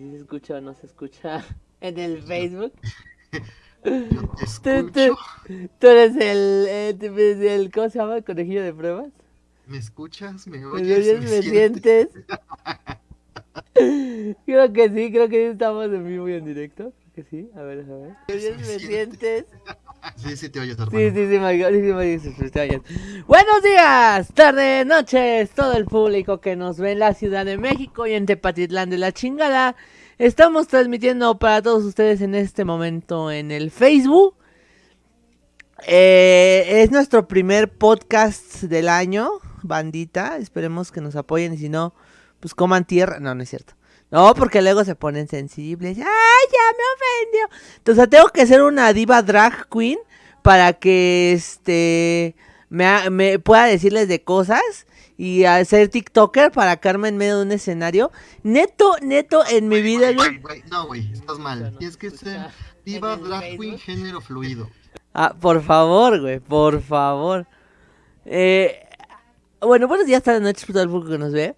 si se escucha o no se escucha en el Facebook. Te Tú, tú, escucho. tú eres el, eh, el, ¿cómo se llama? El conejillo de pruebas. ¿Me escuchas? ¿Me ¿Me oyes? oyes? ¿Me sientes? creo que sí, creo que estamos en vivo y en directo. Creo que sí, a ver, a ver. ¿Me oyes? ¿Me ¿Me sientes? sientes? Sí, sí, te oyes, hermano. Sí, sí, sí, sí, sí, te oyes. Buenos días, tardes, noches, todo el público que nos ve en la Ciudad de México y en Tepatitlán de la chingada. Estamos transmitiendo para todos ustedes en este momento en el Facebook. Eh, es nuestro primer podcast del año, bandita. Esperemos que nos apoyen y si no, pues coman tierra. No, no es cierto. No, porque luego se ponen sensibles. ¡Ay, ya me ofendió! Entonces tengo que ser una diva drag queen para que este me, ha- me pueda decirles de cosas y hacer TikToker para caerme en medio de un escenario. Neto, neto, en mi vida, güey, No, güey, estás mal. Tienes que ser diva, drag queen, género fluido. Ah, por favor, güey, por favor. Eh, bueno, buenos días, tardes, noches, para todo el público que nos ve.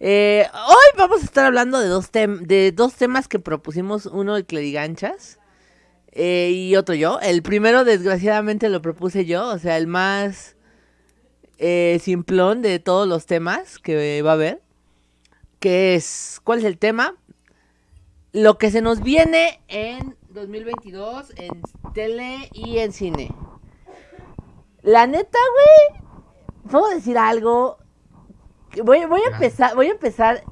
Eh, hoy vamos a estar hablando de dos, de dos temas que propusimos, uno el Cleriganchas eh, y otro yo. El primero, desgraciadamente, lo propuse yo, o sea, el más eh, simplón de todos los temas que va a haber. Que es, ¿cuál es el tema? Lo que se nos viene en 2022 en tele y en cine. La neta, güey, puedo decir algo. Voy, voy a Ya. empezar, voy a empezar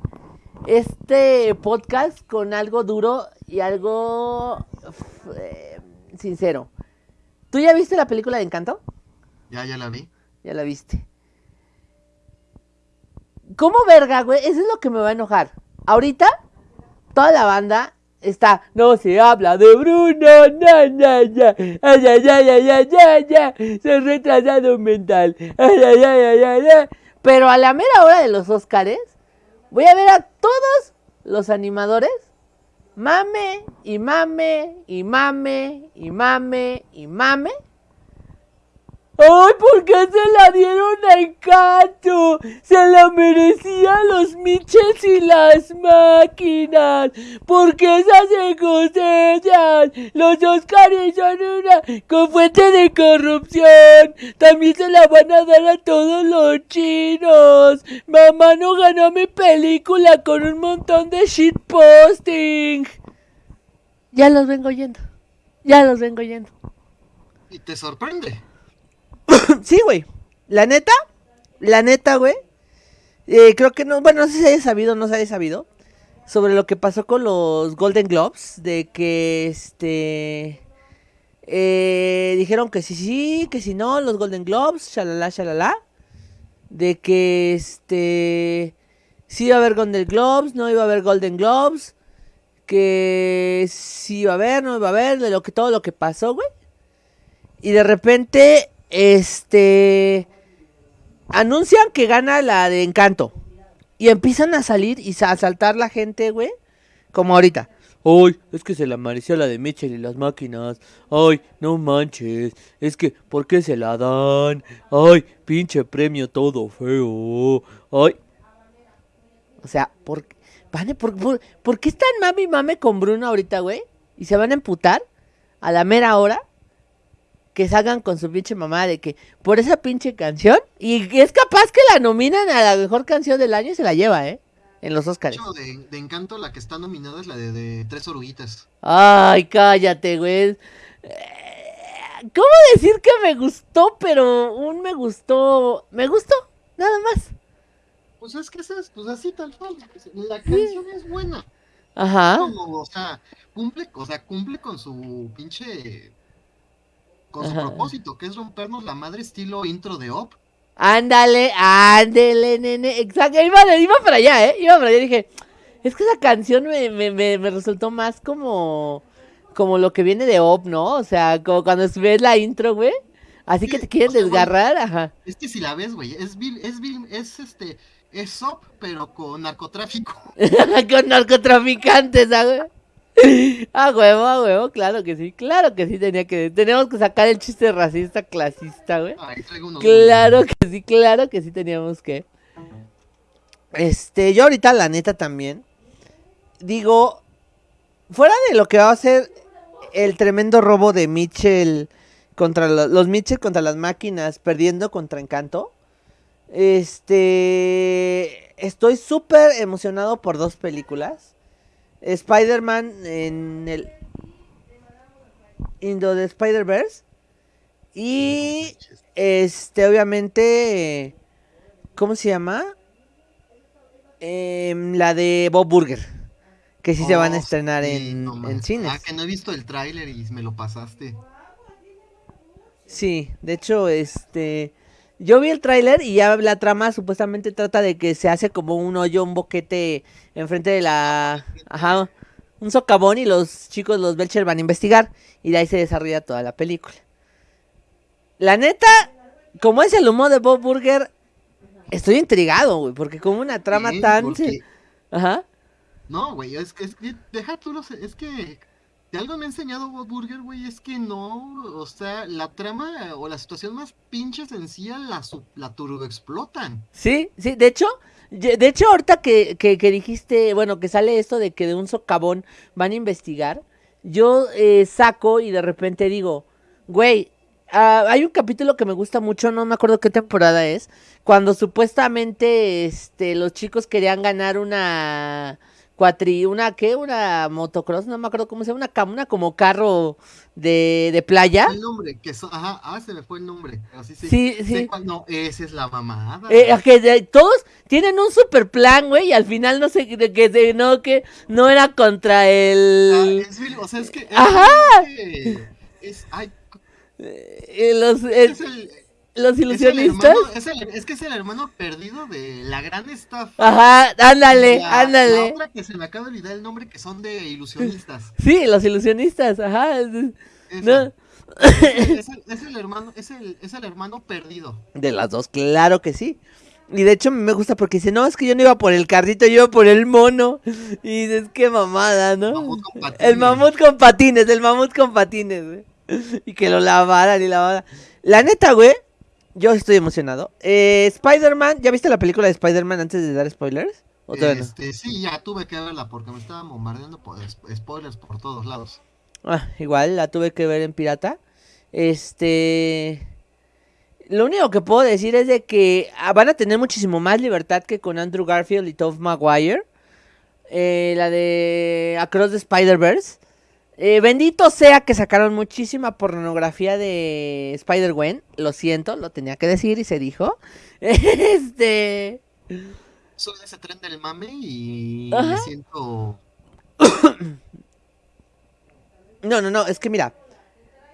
este podcast con algo duro y algo eh, sincero. ¿Tú ya viste la película de Encanto? Ya, ya la vi. Ya la viste. ¿Cómo verga, güey? Eso es lo que me va a enojar. Ahorita, toda la banda está. No se habla de Bruno, na, na, na. Ay, ay, ay, ay, ay, ay, ay. Soy retrasado mental. Ay, ay, ay, ay, ay, ay. Pero a la mera hora de los Óscares, voy a ver a todos los animadores. Mame, y mame, y mame, y mame, y mame. ¡Ay, por qué se la dieron a Encanto! ¡Se la merecían los Michels y las máquinas! ¡Porque esas se cosechan! ¡Los Oscars son una con fuente de corrupción! ¡También se la van a dar a todos los chinos! ¡Mamá no ganó mi película con un montón de shitposting! Ya los vengo yendo. Ya los vengo yendo. Y te sorprende. Sí, güey. La neta, la neta, güey. eh, creo que no, bueno, no sé si haya sabido no se haya sabido. Sobre lo que pasó con los Golden Globes. De que este. eh, dijeron que sí, sí, que si no, los Golden Globes, shalala, shalala. De que este. Sí iba a haber Golden Globes, no iba a haber Golden Globes. Que sí iba a haber, no iba a haber, de lo que todo lo que pasó, güey. Y de repente, este. Anuncian que gana la de Encanto. Y empiezan a salir y a saltar la gente, güey. Como ahorita. Ay, es que se la mereció la de Mitchell y las máquinas. Ay, no manches. Es que, ¿por qué se la dan? Ay, pinche premio todo feo. Ay. O sea, ¿por, Vane, ¿por, por, por qué están mami y mame con Bruno ahorita, güey? Y se van a emputar a la mera hora que salgan con su pinche mamá de que por esa pinche canción y es capaz que la nominan a la mejor canción del año y se la lleva, ¿eh? En los Oscars. de, de Encanto, la que está nominada es la de, de Tres Oruguitas. Ay, cállate, güey. Eh, ¿Cómo decir que me gustó, pero un me gustó, me gustó, nada más. Pues es que es, pues así tal cual. La canción es buena. Ajá. Como, o sea, cumple, o sea, cumple con su pinche. Con su Ajá. propósito, que es rompernos la madre estilo intro de Op. Ándale, ándele, nene. Exacto, iba, iba para allá, ¿eh? Iba para allá y dije, es que esa canción me, me, me, me resultó más como, como lo que viene de Op, ¿no? O sea, como cuando ves la intro, güey. Así que te quieren o sea, bueno. desgarrar, ajá. Es que si la ves, güey, es vil, es vil, es este, es Op, pero con narcotráfico. Con narcotraficantes, ¿ah, Ah, huevo, a huevo, claro que sí, claro que sí tenía que, tenemos que sacar el chiste racista clasista, güey. Unos Claro que sí, claro que sí teníamos que. Este, yo ahorita la neta también digo, fuera de lo que va a ser el tremendo robo de Mitchell contra lo- los Mitchell contra las máquinas, perdiendo contra Encanto. Este, estoy súper emocionado por dos películas. Spider-Man en el Indo de Spider-Verse y este obviamente ¿cómo se llama? Em, la de Bob Burger, que sí se van a Oh, estrenar sí, en, no en cines. Ah, que no he visto el tráiler y me lo pasaste. Sí, de hecho, este, yo vi el tráiler y ya la trama supuestamente trata de que se hace como un hoyo, un boquete enfrente de la, ajá, un socavón y los chicos, los Belcher van a investigar y de ahí se desarrolla toda la película. La neta, como es el humor de Bob Burger, estoy intrigado, güey, porque como una trama Sí, tan, ajá, No, güey, es que, es que, deja tú los, es que, algo me ha enseñado Bob Burger, güey, es que no, o sea, la trama o la situación más pinche sencilla la, la turbo explotan. Sí, sí, de hecho, de hecho ahorita que, que, que dijiste, bueno, que sale esto de que de un socavón van a investigar, yo eh, saco y de repente digo, güey, ah, hay un capítulo que me gusta mucho, no me acuerdo qué temporada es, cuando supuestamente este, los chicos querían ganar una cuatri, una qué, una motocross, no me acuerdo cómo se llama, una, como carro de, de playa. El nombre, que ajá, ah, se me fue el nombre, sí, sí, no, esa es la mamada. Eh, que de- todos tienen un super plan, güey, y al final no sé, de que de- no, que no era contra Ah, el... es Billy- o sea, es que, es, Ajá. que- es, ay, eh, los, es el- el, los es ilusionistas. hermano, es, el- es que es el hermano perdido de la gran estafa. Ajá, ándale, La- La ándale. otra que se me acaba de olvidar el nombre que son de ilusionistas. Sí, los ilusionistas, ajá. No. Es, el, es hermano, es el, es el hermano perdido. De las dos, claro que sí. Y de hecho me gusta porque dice, no, es que yo no iba por el carrito, yo iba por el mono. Y dices, qué mamada, ¿no? Mamut con patines. El mamut con patines, el mamut con patines, güey. Y que lo lavaran y lavaran. La neta, güey, yo estoy emocionado. Eh, Spider-Man, ¿ya viste la película de Spider-Man antes de dar spoilers? ¿O todavía no? Este, sí, ya tuve que verla porque me estaban bombardeando por sp- spoilers por todos lados. Ah, igual, la tuve que ver en pirata. Este... Lo único que puedo decir es de que ah, van a tener muchísimo más libertad que con Andrew Garfield y Tobey Maguire. Eh, la de Across the Spider-Verse. Eh, bendito sea que sacaron muchísima pornografía de Spider-Gwen. Lo siento, lo tenía que decir y se dijo. Este... Soy ese tren del mame y Ajá. me siento... No, no, no, es que mira.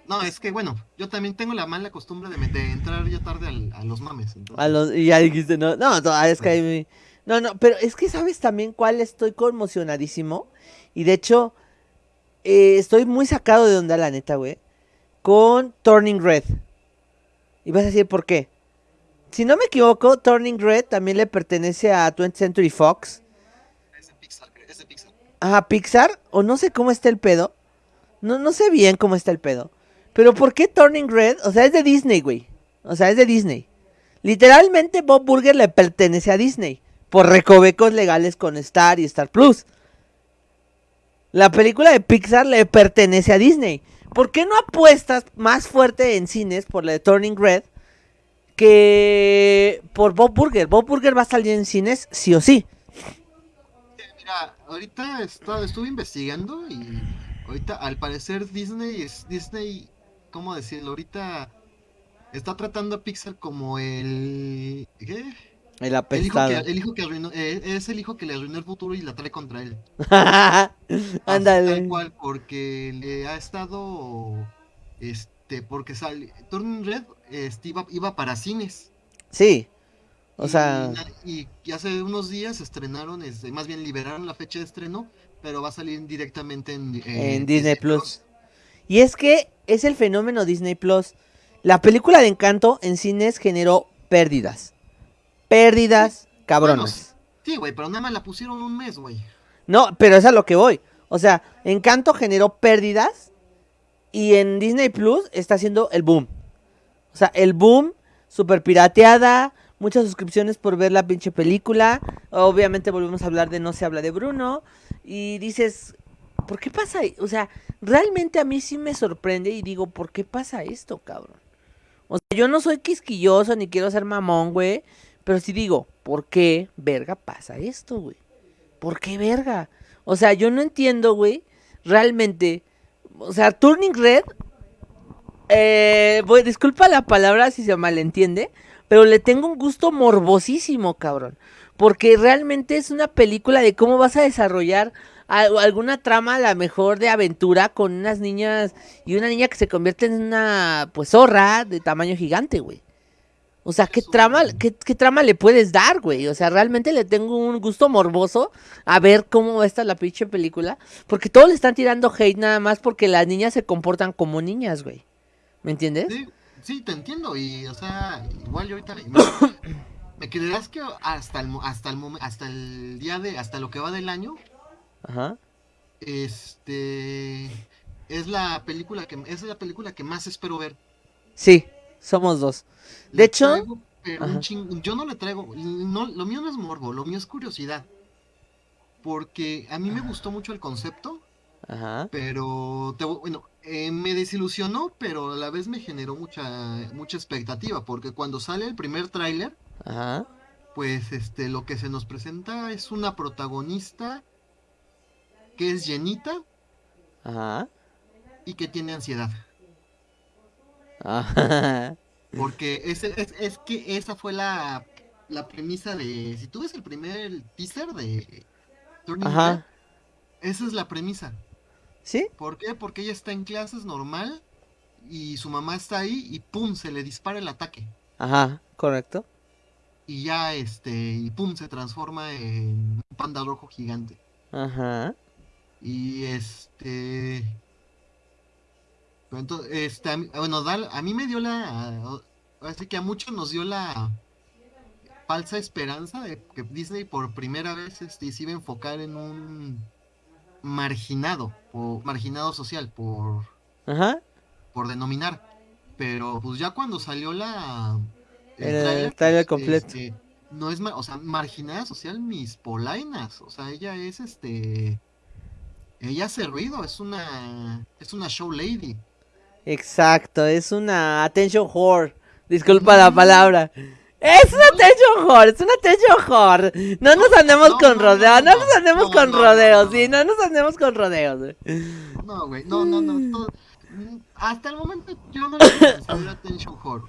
No, es que bueno, yo también tengo la mala costumbre de, entrar ya tarde al- a los mames. entonces- A los, y ya dijiste, no, no, no, es que hay- No, no, pero es que sabes también cuál estoy conmocionadísimo. Y de hecho, eh, estoy muy sacado de onda, la neta, güey. Con Turning Red. Y vas a decir por qué. Si no me equivoco, Turning Red también le pertenece a 20th Century Fox. Es de Pixar, es de Pixar. a Pixar, o no sé cómo está el pedo. No, no sé bien cómo está el pedo. Pero ¿por qué Turning Red? O sea, es de Disney, güey. O sea, es de Disney. Literalmente Bob Burger le pertenece a Disney. Por recovecos legales con Star y Star Plus. La película de Pixar le pertenece a Disney. ¿Por qué no apuestas más fuerte en cines por la de Turning Red que por Bob Burger? Bob Burger va a salir en cines sí o sí. Mira, ahorita está- estuve investigando y ahorita al parecer Disney es Disney, ¿cómo decirlo? Ahorita está tratando a Pixar como el ¿qué? El El hijo apestado. que, el hijo que arruinó, eh, es el hijo que le arruinó el futuro y la trae contra él. Ándale. tal cual, porque le ha estado, este, porque sale, Turning Red, este, iba, iba para cines. Sí. O Y sea, Y, y hace unos días estrenaron, este, más bien liberaron la fecha de estreno, pero va a salir directamente en, eh, en Disney Plus. Y es que es el fenómeno Disney Plus. La película de Encanto en cines generó pérdidas. Pérdidas cabronas. Sí, güey, pero nada más la pusieron un mes, güey. No, pero es a lo que voy. O sea, Encanto generó pérdidas y en Disney Plus está haciendo el boom. O sea, el boom, super pirateada, muchas suscripciones por ver la pinche película. Obviamente volvemos a hablar de No se habla de Bruno. Y dices, ¿por qué pasa? O sea, realmente a mí sí me sorprende y digo, ¿por qué pasa esto, cabrón? O sea, yo no soy quisquilloso ni quiero ser mamón, güey. Pero sí digo, ¿por qué, verga, pasa esto, güey? ¿Por qué, verga? O sea, yo no entiendo, güey, realmente. O sea, Turning Red. Eh, disculpa la palabra si se malentiende. Pero le tengo un gusto morbosísimo, cabrón. Porque realmente es una película de cómo vas a desarrollar alguna trama a la mejor de aventura con unas niñas y una niña que se convierte en una pues zorra de tamaño gigante, güey. O sea, ¿qué trama, qué, trama le puedes dar, güey? O sea, realmente le tengo un gusto morboso a ver cómo está la pinche película. Porque todos le están tirando hate nada más porque las niñas se comportan como niñas, güey. ¿Me entiendes? Sí, sí, te entiendo. Y, o sea, igual yo ahorita... Me, creerás que hasta el, hasta el, hasta el día de... Hasta lo que va del año, Ajá. Este es la película que es la película que más espero ver. Sí, somos dos. De hecho, yo no le traigo, no, lo mío no es morbo, lo mío es curiosidad. Porque a mí me gustó mucho el concepto. Ajá. Pero bueno, eh, me desilusionó, pero a la vez me generó mucha mucha expectativa, porque cuando sale el primer tráiler, pues este lo que se nos presenta es una protagonista que es llenita Ajá. y que tiene ansiedad. Ajá. Porque es, es, que esa fue la, la premisa de... Si tú ves el primer teaser de Turning Ajá. esa es la premisa. ¿Sí? ¿Por qué? Porque ella está en clases normal y su mamá está ahí y pum, se le dispara el ataque. Ajá, correcto. Y ya este, y pum, se transforma en un panda rojo gigante. Ajá. Y este. Entonces, este, bueno, a mí me dio la. Así que a muchos nos dio la falsa esperanza de que Disney por primera vez este, se iba a enfocar en un marginado, o marginado social, por. Por denominar. Pero pues ya cuando salió la. El, trailer, completo. Este, no es, o sea, marginada social mis polainas. O sea, ella es este ella hace ruido, es una es una show lady. Exacto, es una attention whore. Disculpa la palabra. Es una attention whore, es una attention whore. No nos andemos con rodeos, no, nos andemos con rodeos, sí, no nos andemos con rodeos. No, güey, no, no, no. hasta el momento yo no le considero attention whore.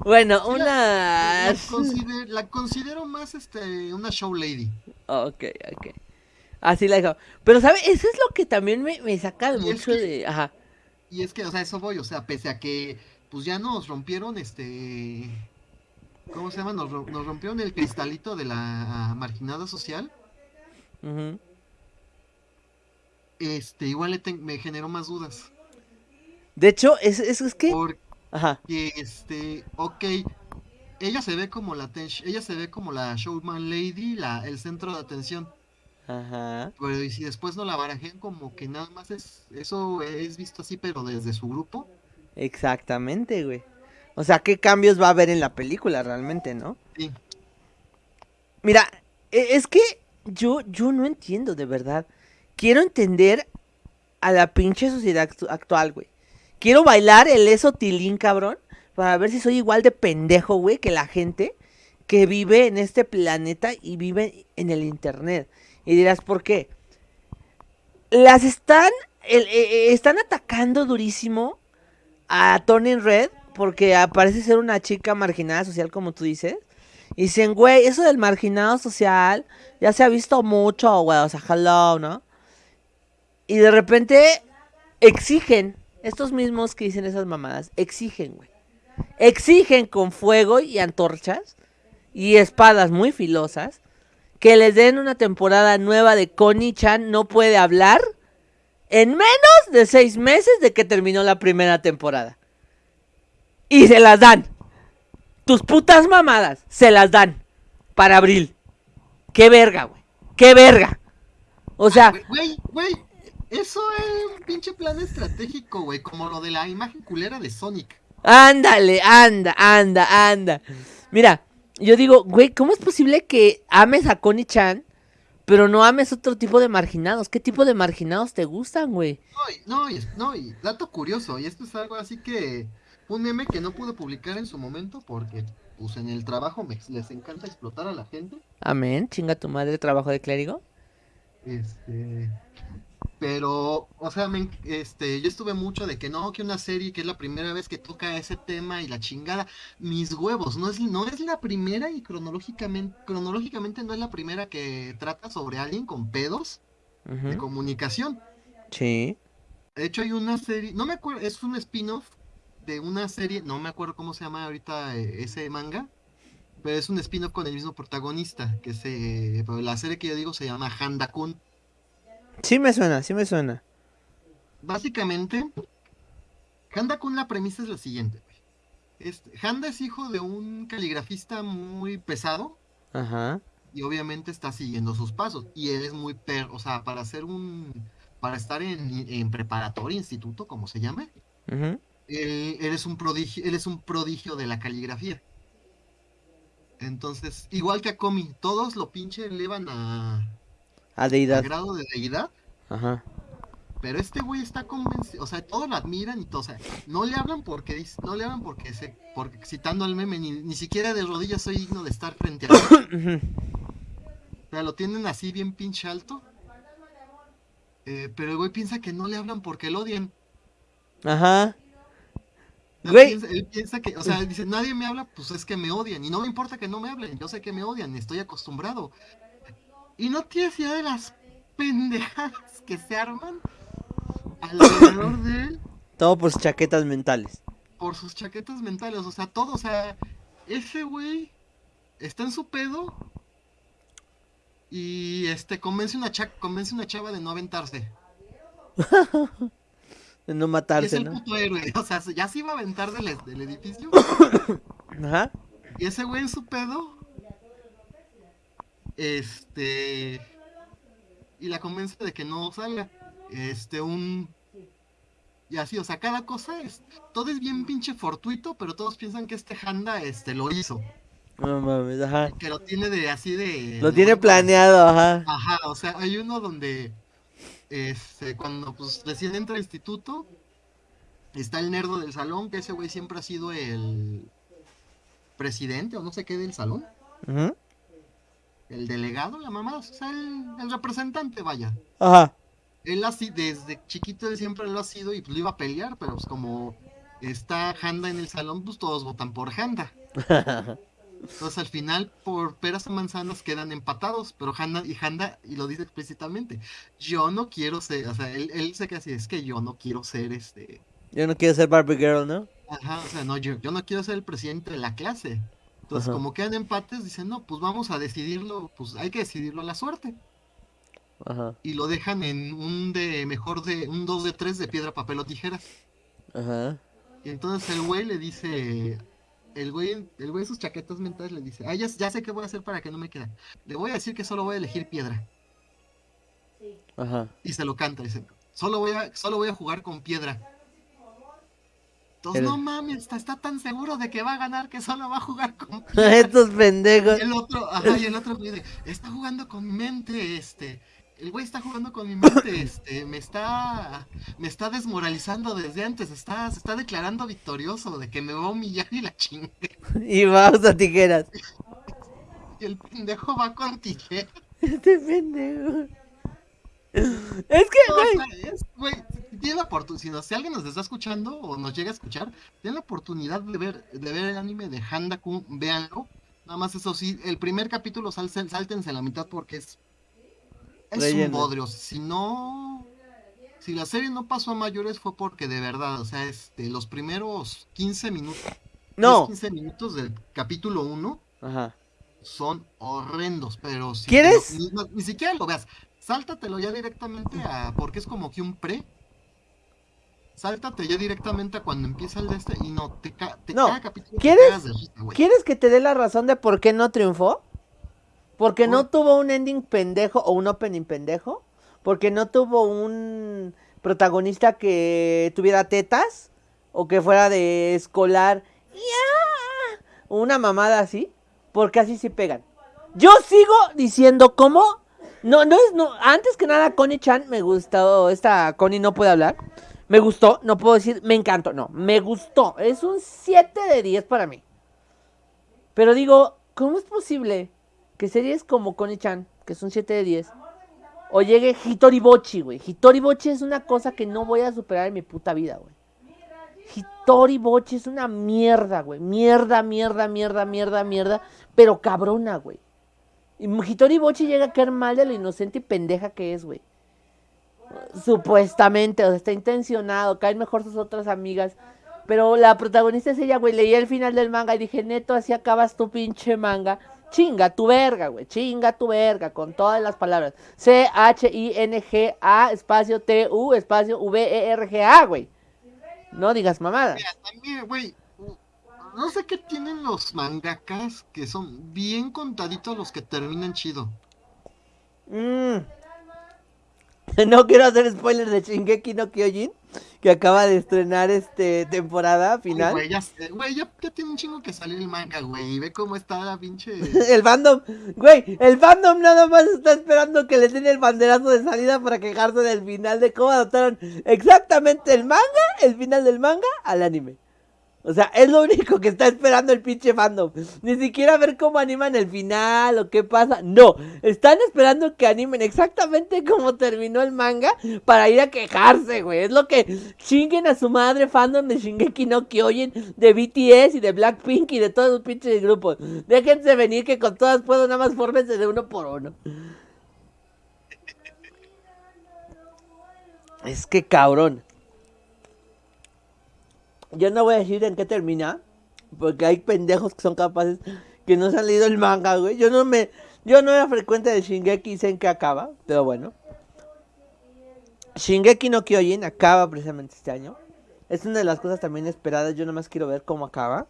Bueno, una... La, considero, más este, una show lady. Ok, ok. Así la dejo. Pero, ¿sabes? Eso es lo que también me, me saca mucho de. Ajá. Y es que, o sea, eso voy, o sea, pese a que, pues ya nos rompieron este. ¿Cómo se llama? Nos, rompieron el cristalito de la marginada social. Este, igual me generó más dudas. De hecho, es, es, que. Ajá. Que, este, ok. Ella se ve como la ella se ve como la showman lady, la, el centro de atención. Ajá. Pero y si después no la barajen como que nada más es eso es visto así pero desde su grupo. Exactamente, güey. O sea, ¿qué cambios va a haber en la película realmente, no? Sí. Mira, e, es que yo yo no entiendo de verdad. Quiero entender a la pinche sociedad actual, güey. Quiero bailar el eso tilín, cabrón, para ver si soy igual de pendejo, güey, que la gente que vive en este planeta y vive en el internet. Y dirás, ¿por qué? Las están, eh, eh, están atacando durísimo a Tony Red porque parece ser una chica marginada social, como tú dices. Y dicen, güey, eso del marginado social ya se ha visto mucho, güey, o sea, hello, ¿no? Y de repente exigen, estos mismos que dicen esas mamadas, exigen, güey. Exigen con fuego y antorchas y espadas muy filosas que les den una temporada nueva de Connie Chan no puede hablar en menos de seis meses de que terminó la primera temporada. Y se las dan. Tus putas mamadas se las dan para abril. Qué verga, güey. Qué verga. O sea. Güey, güey. Eso es un pinche plan estratégico, güey. Como lo de la imagen culera de Sonic. Ándale, anda, anda, anda. Mira, yo digo, güey, ¿cómo es posible que ames a Connie Chan? Pero no ames otro tipo de marginados. ¿Qué tipo de marginados te gustan, güey? No, no, no, y dato curioso, y esto es algo así que un meme que no pude publicar en su momento porque pues en el trabajo me, les encanta explotar a la gente. Amén, chinga tu madre, trabajo de clérigo. Este, pero, o sea, me, este, yo estuve mucho de que no, que una serie que es la primera vez que toca ese tema y la chingada, mis huevos, no es, no es la primera y cronológicamente, cronológicamente no es la primera que trata sobre alguien con pedos de comunicación. Sí. De hecho, hay una serie, no me acuerdo, es un spin-off de una serie, no me acuerdo cómo se llama ahorita eh, ese manga, pero es un spin-off con el mismo protagonista, que se, pero la serie que yo digo se llama Handa Kun. Sí me suena, sí me suena. Básicamente, Handa Kun la premisa es la siguiente. Este, Handa es hijo de un caligrafista muy pesado Ajá. y obviamente está siguiendo sus pasos y él es muy per, o sea, para hacer un, para estar en, en preparatoria, instituto, como se llame, él, él es un prodigio, él es un prodigio de la caligrafía. Entonces, igual que a Komi, todos lo pinche elevan a, A a deidad. grado de deidad, Ajá. pero este güey está convencido, o sea, todos lo admiran y todo, o sea, no le hablan porque no le hablan porque se, porque citando al meme, ni, ni siquiera de rodillas soy digno de estar frente a él. O sea, lo tienen así bien pinche alto. Eh, pero el güey piensa que no le hablan porque lo odian. Ajá. Él Güey. piensa, él piensa que, o sea, él dice, nadie me habla, pues es que me odian. Y no me importa que no me hablen, yo sé que me odian, estoy acostumbrado. Y no tienes idea de las pendejadas que se arman alrededor de él Todo por sus chaquetas mentales. por sus chaquetas mentales. O sea, todo, o sea, ese güey está en su pedo y este convence una cha- convence una chava de no aventarse. De no Y es matarse, el ¿no? puto héroe. O sea, ya se iba a aventar del, del edificio. Ajá. Y ese güey en su pedo. Este. Y la convence de que no salga. Este, un. Y así, o sea, cada cosa es. Todo es bien pinche fortuito, pero todos piensan que este Handa este, lo hizo. No mames, ajá. Que lo tiene de así de. Lo tiene planeado, ajá. Ajá, o sea, hay uno donde este, cuando pues recién entra al instituto, está el nerdo del salón, que ese güey siempre ha sido el presidente o no sé qué del salón, el delegado, la mamá, o sea, el, el representante, vaya. Ajá. Él así, desde chiquito él siempre lo ha sido y pues lo iba a pelear, pero pues como está Handa en el salón, pues todos votan por Handa. Entonces al final, por peras o manzanas, quedan empatados, pero Handa y Handa, y lo dice explícitamente, yo no quiero ser, o sea, él, él se queda así, es que yo no quiero ser este, Yo no quiero ser Barbie Girl, ¿no? ajá, o sea, no, yo, yo no quiero ser el presidente de la clase. Entonces, Ajá. como quedan empates, dicen, no, pues vamos a decidirlo, pues hay que decidirlo a la suerte. Ajá. Y lo dejan en un de, mejor de, un 2 de 3 de piedra, papel o tijeras. Ajá. Y entonces el güey le dice, el güey, el güey sus chaquetas mentales le dice, ah, ya, ya sé qué voy a hacer para que no me quede. Le voy a decir que solo voy a elegir piedra. Ajá. Y se lo canta, dice, solo voy a, solo voy a jugar con piedra. Entonces, El- no mames, está, está tan seguro de que va a ganar que solo va a jugar con piedra. Estos pendejos. Y el otro, ajá, y el otro güey de, está jugando con mente, este. El güey está jugando con mi mente, este, me está, me está desmoralizando desde antes, está, se está declarando victorioso de que me va a humillar y la chingue. Y vamos a tijeras. Y el pendejo va con tijera. Este pendejo. Es que, güey. sea, es- güey, tiene la oportunidad, si, alguien nos está escuchando o nos llega a escuchar, tiene la oportunidad de ver, de ver el anime de Handa Kun, véanlo. Nada más eso sí, el primer capítulo sal- sáltense la mitad porque es, es un bodrio. Si no, si la serie no pasó a mayores fue porque de verdad, o sea, este, los primeros 15 minutos, No. 15 minutos del capítulo 1 Ajá. son horrendos, pero si ¿Quieres? Ni, siquiera lo veas. Sáltatelo ya directamente a. Porque es como que un pre. Sáltate ya directamente a cuando empieza el de este y no te, ca- te No, cada capítulo te ¿quieres? cagas de risa, güey. ¿Quieres que te dé la razón de por qué no triunfó? Porque no tuvo un ending pendejo o un opening pendejo. Porque no tuvo un protagonista que tuviera tetas. O que fuera de escolar. ¡Ya! O una mamada así. Porque así sí pegan. Yo sigo diciendo cómo No, no es, no, antes que nada, Connie-chan me gustó, esta Connie no puede hablar. Me gustó, no puedo decir, me encantó, no, me gustó. Es un 7 de 10 para mí. Pero digo, ¿cómo es posible que series como Connie-chan, que es un 7 de 10, o llegue Hitori Bochi, güey? Hitori Bochi es una cosa que no voy a superar en mi puta vida, güey. Hitori Bochi es una mierda, güey. Mierda, mierda, mierda, mierda, mierda. Pero cabrona, güey. Y Hitori Bochi llega a caer mal de lo inocente y pendeja que es, güey. Supuestamente, o sea, está intencionado, caen mejor sus otras amigas. Pero la protagonista es ella, güey. Leí el final del manga y dije, neto, así acabas tu pinche manga. Chinga tu verga, güey. Chinga tu verga, con todas las palabras. C-H-I-N-G-A, espacio T-U, espacio V-E-R-G-A, güey. No digas mamada. Mira, también, güey, no sé qué tienen los mangakas que son bien contaditos los que terminan chido. Mm. No quiero hacer spoilers de Shingeki no Kyojin, que acaba de estrenar este temporada final. Güey, ya, güey, ya, ya tiene un chingo que salir el manga, güey. Y ve cómo está la pinche. el fandom, güey, el fandom nada más está esperando que le den el banderazo de salida para quejarse del final de cómo adaptaron exactamente el manga, el final del manga, al anime. O sea, es lo único que está esperando el pinche fandom. Ni siquiera ver cómo animan el final o qué pasa. No, están esperando que animen exactamente cómo terminó el manga para ir a quejarse, güey. Es lo que chinguen a su madre fandom de Shingeki no Kyojin, de BTS y de Blackpink y de todos los pinches grupos. Déjense venir que con todas puedo nada más fórmense de uno por uno. Es que cabrón. Yo no voy a decir en qué termina, porque hay pendejos que son capaces que no se han leído el manga, güey. Yo no me yo no era frecuente de Shingeki y sé en qué acaba, pero bueno. Shingeki no Kyojin acaba precisamente este año. Es una de las cosas también esperadas, yo nomás quiero ver cómo acaba.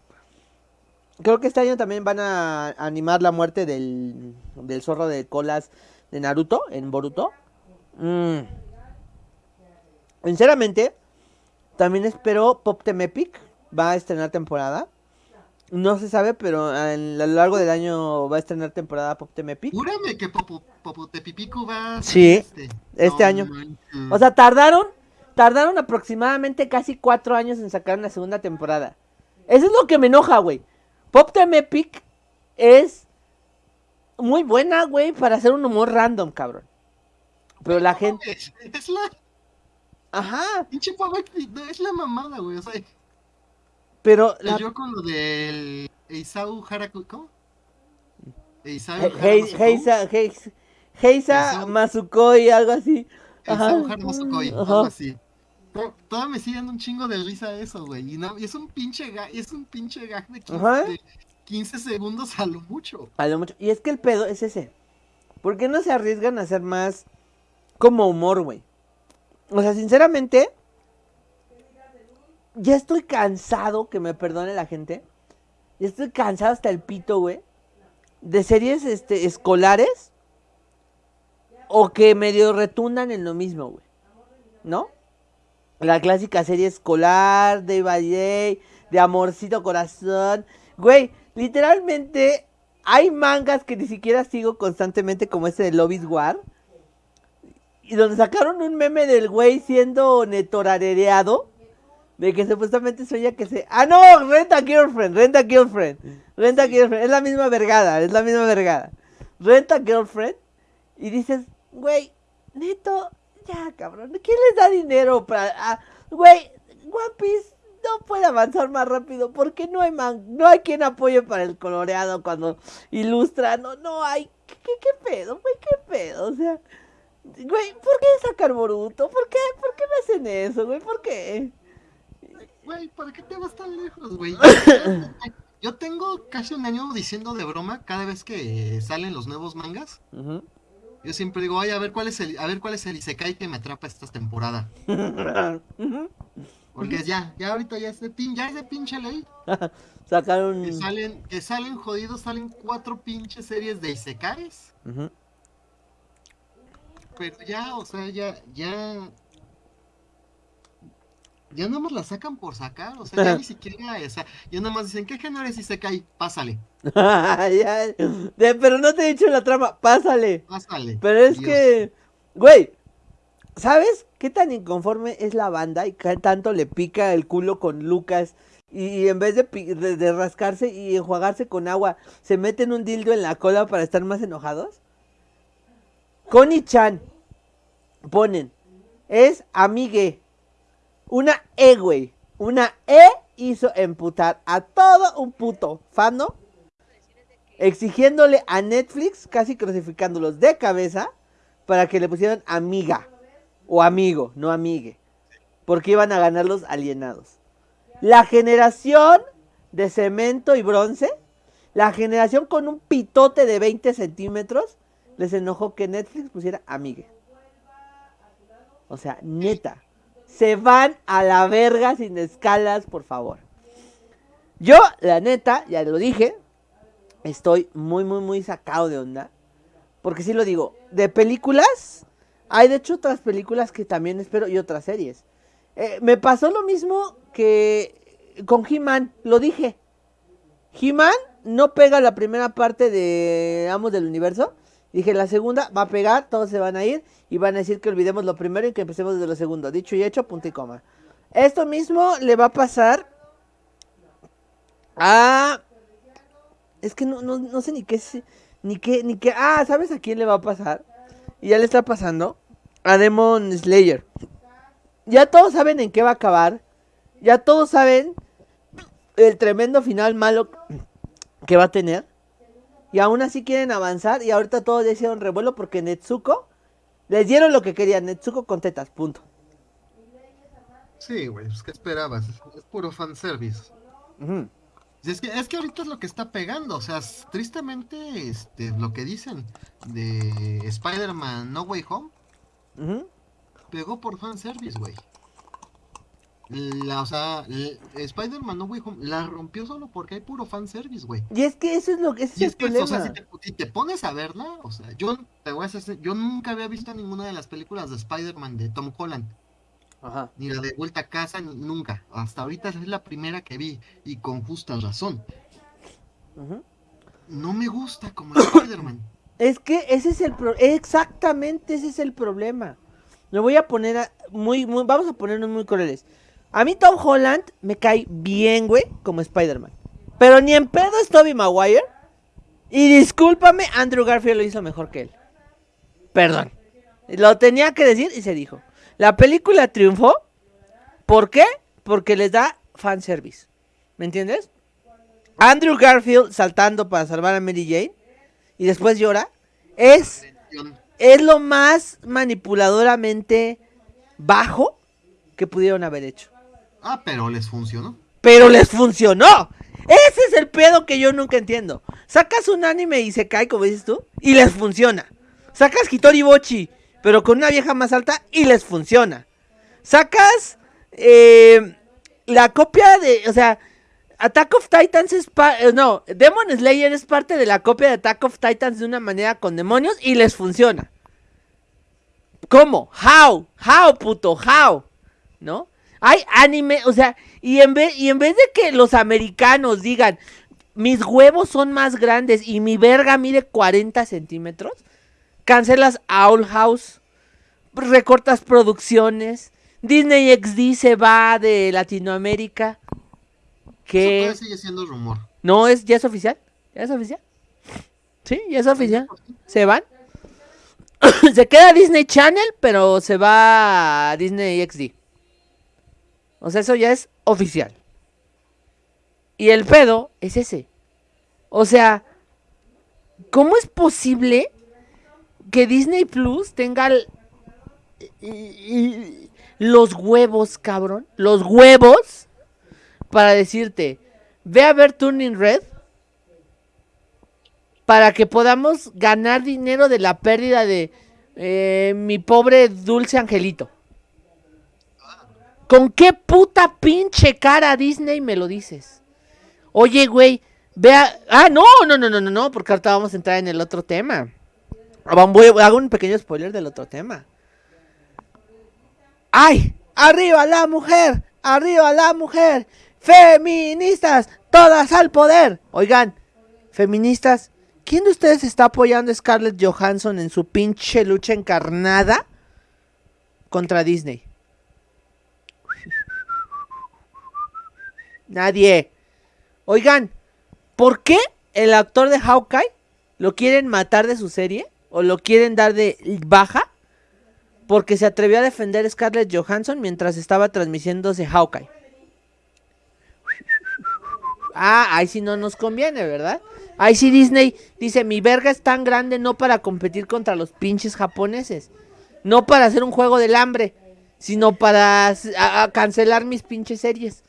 Creo que este año también van a animar la muerte del, del zorro de colas de Naruto en Boruto. Mm. Sinceramente, también espero Pop Team Epic. Va a estrenar temporada. No se sabe, pero a lo largo del año va a estrenar temporada Pop Team Epic. Júrame que Pop, Pop Tepipico va a Sí, este, este año. O sea, tardaron, tardaron aproximadamente casi cuatro años en sacar una segunda temporada. Eso es lo que me enoja, güey. Pop Team Epic es muy buena, güey, para hacer un humor random, cabrón. Pero la gente... Es la Ajá. Pinche no, es la mamada, güey. O sea. Pero. La... Yo con lo del Eisau Haraku. ¿Cómo? Eisau Heisa, Heisa Masukoi, algo así. Eisau Masukoi, algo así. Todavía me sigue dando un chingo de risa eso, güey. Y, no, y es un pinche gag, es un pinche gag de 15, de 15 segundos a lo mucho. A lo mucho. Y es que el pedo es ese. ¿Por qué no se arriesgan a hacer más como humor, güey? O sea, sinceramente, ya estoy cansado, que me perdone la gente. Ya estoy cansado hasta el pito, güey. De series este, escolares. O que medio retundan en lo mismo, güey. ¿No? La clásica serie escolar de Valle, de Amorcito Corazón. Güey, literalmente hay mangas que ni siquiera sigo constantemente como ese de Lobby's War y donde sacaron un meme del güey siendo netorarereado. De que supuestamente sueña que se. ¡Ah, no! Renta Girlfriend, Renta Girlfriend. Renta Girlfriend. Es la misma vergada, es la misma vergada. Renta Girlfriend. Y dices, güey, neto, ya cabrón. ¿Quién les da dinero para.? Ah, güey, One Piece no puede avanzar más rápido porque no hay man, no hay quien apoye para el coloreado cuando ilustra, no, no hay, ¿qué, qué pedo, güey? ¿Qué pedo? O sea, Güey, ¿por qué sacar Boruto? ¿Por qué? ¿Por qué me hacen eso, güey? ¿Por qué? Güey, ¿para qué te vas tan lejos, güey? Yo tengo casi un año diciendo de broma cada vez que salen los nuevos mangas. Yo siempre digo, ay, a ver cuál es el, a ver cuál es el Isekai que me atrapa esta temporada. Porque ya, ya ahorita ya es de pin, ya es de pinche ley. Sacaron. Que salen, que salen jodidos, salen cuatro pinches series de Isekais pero ya, o sea, ya, ya. ya nada más la sacan por sacar, o sea, ya ni siquiera, o sea, ya nada más dicen, ¿qué género es cae Pásale. pero no te he dicho la trama, pásale. Pásale. Pero es que, güey, ¿sabes qué tan inconforme es la banda y qué tanto le pica el culo con Lucas? Y, en vez de, de, rascarse y enjuagarse con agua, se meten un dildo en la cola para estar más enojados. Connie Chan ponen, es amigue. Una E, güey. Una E hizo emputar a todo un puto fano. Exigiéndole a Netflix, casi crucificándolos de cabeza, para que le pusieran amiga. O amigo, no amigue. Porque iban a ganar los alienados. La generación de cemento y bronce. La generación con un pitote de 20 centímetros. Les enojó que Netflix pusiera amigue. O sea, neta se van a la verga sin escalas, por favor. Yo, la neta, ya lo dije, estoy muy, muy, muy sacado de onda. Porque sí lo digo, de películas, hay de hecho otras películas que también espero y otras series. Eh, me pasó lo mismo que con He-Man, lo dije. He-Man no pega la primera parte de Amos del Universo. Dije, la segunda va a pegar, todos se van a ir y van a decir que olvidemos lo primero y que empecemos desde lo segundo. Dicho y hecho, punto y coma. Esto mismo le va a pasar a... Es que no, no, sé ni qué, ni qué, ni qué... Ah, ¿sabes a quién le va a pasar? Y ya le está pasando. A Demon Slayer. Ya todos saben en qué va a acabar. Ya todos saben el tremendo final malo que va a tener. Y aún así quieren avanzar. Y ahorita todos ya hicieron revuelo porque Netsuko les dieron lo que querían, Netsuko con tetas, punto. Sí, güey, pues ¿qué esperabas? Es, puro fanservice. es, que, es que ahorita es lo que está pegando, o sea, tristemente este, lo que dicen de Spider-Man No Way Home pegó por fanservice, güey. La, o sea, Spider-Man No Way Home la rompió solo porque hay puro fanservice, güey. Y es que eso es lo que es, y es, que, O sea, si te, pones a verla, o sea, yo te voy a hacer, yo nunca había visto ninguna de las películas de Spider-Man de Tom Holland. Ajá. Ni la de Vuelta a Casa, ni, nunca. Hasta ahorita es la primera que vi, y con justa razón. No me gusta como Spider-Man. Es que ese es el problema. Exactamente ese es el problema. Me voy a poner muy, muy, vamos a ponernos muy crueles. A mí Tom Holland me cae bien, güey, como Spider-Man. Pero ni en pedo es Tobey Maguire. Y discúlpame, Andrew Garfield lo hizo mejor que él. Perdón. Lo tenía que decir y se dijo. La película triunfó. ¿Por qué? Porque les da fanservice. ¿Me entiendes? Andrew Garfield saltando para salvar a Mary Jane y después llora. Es, es lo más manipuladoramente bajo que pudieron haber hecho. Ah, pero les funcionó. Pero les funcionó. Ese es el pedo que yo nunca entiendo. Sacas un anime y se cae, como dices tú, y les funciona. Sacas Hitori Bochi, pero con una vieja más alta y les funciona. Sacas eh, la copia de, o sea, Attack of Titans es eh, no, Demon Slayer es parte de la copia de Attack of Titans de una manera con demonios y les funciona. ¿Cómo? How? How, puto, how? ¿No? Hay anime, o sea, y en vez, y en vez de que los americanos digan, mis huevos son más grandes y mi verga mide 40 centímetros, cancelas Owl House, recortas producciones, Disney XD se va de Latinoamérica. Que Eso sigue siendo rumor. No, es, ya es oficial. ¿Ya es oficial? Sí, ya es oficial. Se van. se queda Disney Channel, pero se va a Disney XD. O sea, eso ya es oficial. Y el pedo es ese. O sea, ¿cómo es posible que Disney Plus tenga los huevos, cabrón? Los huevos para decirte, ve a ver Turning Red para que podamos ganar dinero de la pérdida de eh, mi pobre dulce angelito. ¿Con qué puta pinche cara Disney me lo dices? Oye, güey, vea. Ah, no, no, no, no, no, no, porque ahorita vamos a entrar en el otro tema. hago un pequeño spoiler del otro tema. ¡Ay! ¡Arriba la mujer! arriba la mujer, feministas, todas al poder. Oigan, feministas, ¿quién de ustedes está apoyando a Scarlett Johansson en su pinche lucha encarnada contra Disney? Nadie. Oigan, ¿por qué el actor de Hawkeye lo quieren matar de su serie? ¿O lo quieren dar de baja? Porque se atrevió a defender a Scarlett Johansson mientras estaba transmitiéndose Hawkeye. Ah, ahí sí no nos conviene, ¿verdad? Ahí sí Disney dice, mi verga es tan grande no para competir contra los pinches japoneses. No para hacer un juego del hambre, sino para cancelar mis pinches series.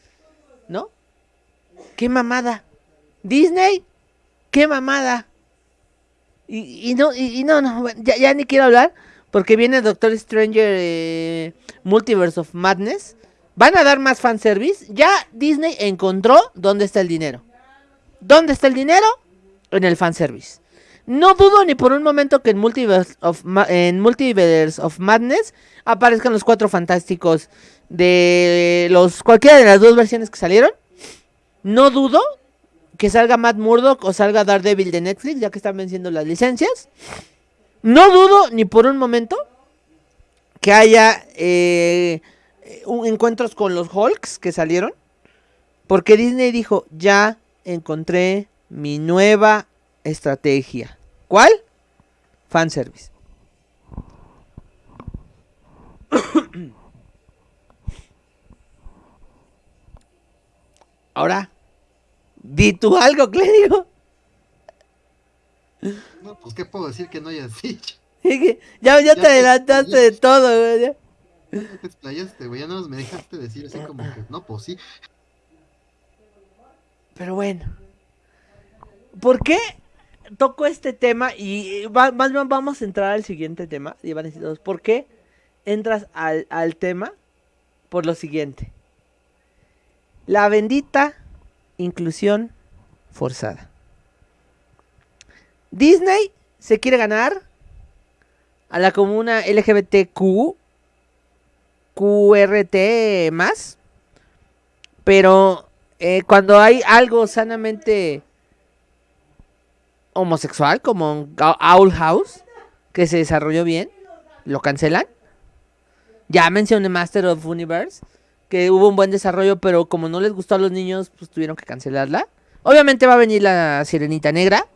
¿No? ¡Qué mamada! Disney, qué mamada. Y, no, y, no, no, ya, ni quiero hablar porque viene Doctor Stranger eh, Multiverse of Madness. Van a dar más fanservice. Ya Disney encontró dónde está el dinero. ¿Dónde está el dinero? En el fanservice. No dudo ni por un momento que en Multiverse of, en Multiverse of Madness aparezcan los cuatro fantásticos de los cualquiera de las dos versiones que salieron. No dudo que salga Matt Murdock o salga Daredevil de Netflix, ya que están venciendo las licencias. No dudo ni por un momento que haya eh, encuentros con los Hulks que salieron. Porque Disney dijo, ya encontré mi nueva estrategia. ¿Cuál? Fanservice. Ahora, di tú algo, Clérigo. No, pues qué puedo decir que no hayas dicho. ya, ya, te adelantaste de todo, güey. Ya. te explayaste, güey. Ya no me dejaste decir así como que, no, pues sí. Pero bueno. ¿Por qué toco este tema? Y más bien vamos a entrar al siguiente tema. Y van a decir ¿por qué entras al, al tema? Por lo siguiente. La bendita inclusión forzada. Disney se quiere ganar a la comuna LGBTQ, QRT más, pero eh, cuando hay algo sanamente homosexual, como Owl House, que se desarrolló bien, lo cancelan. Ya mencioné Master of Universe, que hubo un buen desarrollo, pero como no les gustó a los niños, pues tuvieron que cancelarla. Obviamente va a venir la Sirenita Negra.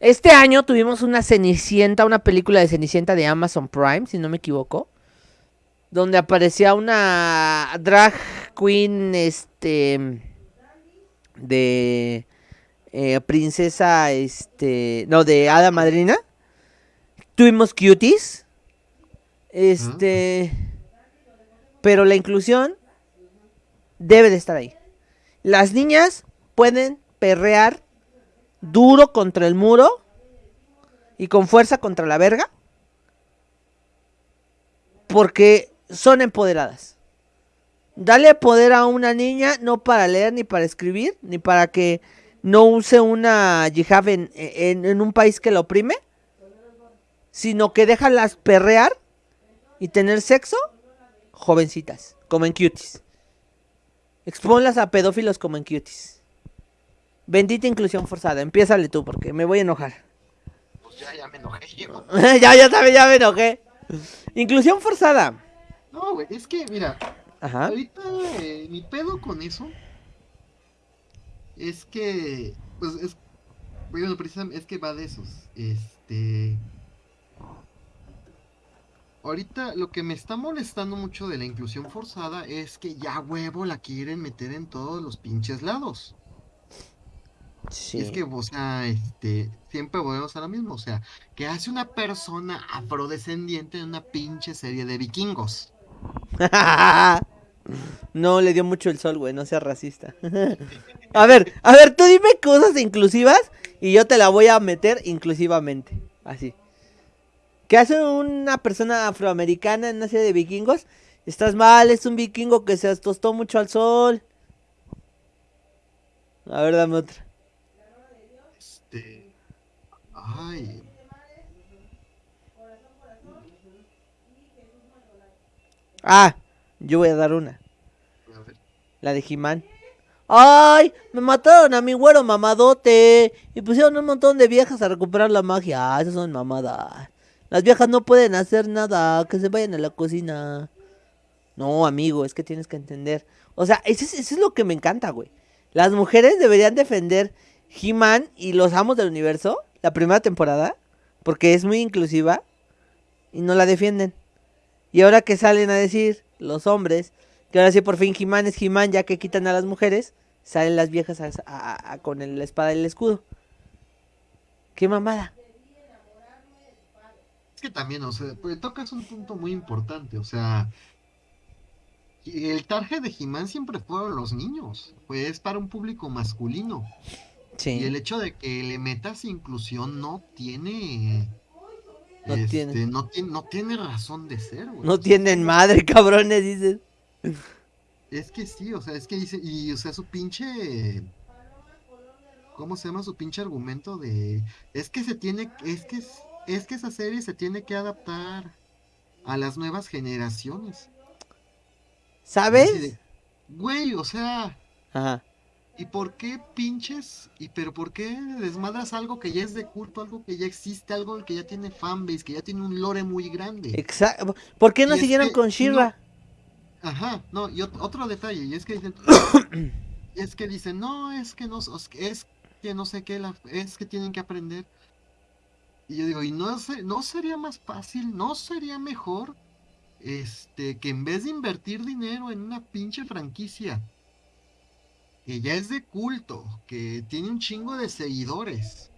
Este año tuvimos una Cenicienta, una película de Cenicienta de Amazon Prime, si no me equivoco. Donde aparecía una drag queen, este, de eh, princesa, este, no, de hada madrina. Tuvimos cuties. Este, pero la inclusión debe de estar ahí. Las niñas pueden perrear duro contra el muro y con fuerza contra la verga porque son empoderadas. Dale poder a una niña no para leer ni para escribir, ni para que no use una yihad en, en, un país que la oprime, sino que déjalas perrear y tener sexo jovencitas, como en cuties. Exponlas a pedófilos como en cuties. Bendita inclusión forzada. Empiézale tú porque me voy a enojar. Pues ya, ya me enojé ya, ya también, ya me enojé. Inclusión forzada. No, güey, es que, mira. Ajá. Ahorita eh, mi pedo con eso es que, pues, es, bueno, precisamente, es que va de esos. Este, Ahorita lo que me está molestando mucho de la inclusión forzada es que ya huevo la quieren meter en todos los pinches lados. Sí. Es que, o sea, este, siempre volvemos a lo mismo. O sea, que hace una persona afrodescendiente en una pinche serie de vikingos. no le dio mucho el sol, güey, no seas racista. a ver, a ver, tú dime cosas inclusivas y yo te la voy a meter inclusivamente. Así. ¿Qué hace una persona afroamericana en una serie de vikingos? Estás mal, es un vikingo que se tostó mucho al sol. A ver, dame otra. Este. Ay. Ah, yo voy a dar una. La de He-Man. ¡Ay! Me mataron a mi güero mamadote. Y pusieron un montón de viejas a recuperar la magia. Ah, esas son mamadas. Las viejas no pueden hacer nada. Que se vayan a la cocina. No, amigo, es que tienes que entender. O sea, eso es, lo que me encanta, güey. Las mujeres deberían defender He-Man y los amos del universo. La primera temporada. Porque es muy inclusiva. Y no la defienden. Y ahora que salen a decir los hombres que ahora sí por fin He-Man es He-Man ya que quitan a las mujeres, salen las viejas con el- la espada y el escudo. ¡Qué mamada! Es que también, o sea, pues, tocas un punto muy importante, o sea, el target de He-Man siempre fueron los niños, pues es para un público masculino. Y el Sí. hecho de que le metas inclusión no tiene, No este, tiene. no tiene, no tiene razón de ser, güey. No tienen madre, cabrones, dices. Es que sí, o sea, es que dice, y o sea, su pinche, ¿cómo se llama su pinche argumento de, es que se tiene, es que, es, es que esa serie se tiene que adaptar a las nuevas generaciones. ¿Sabes? Güey, o sea, Ajá. ¿y por qué pinches? ¿Y pero por qué desmadras algo que ya es de culto, algo que ya existe, algo que ya tiene fanbase, que ya tiene un lore muy grande? Exacto. ¿Por qué no Y es siguieron que con no- Shira? Ajá, no, y ot- otro detalle, y es que dicen, es que dicen, no, es que no, es que no sé qué, la- es que tienen que aprender. Y yo digo, ¿y no, se- no sería más fácil, no sería mejor, este, que en vez de invertir dinero en una pinche franquicia, que ya es de culto, que tiene un chingo de seguidores,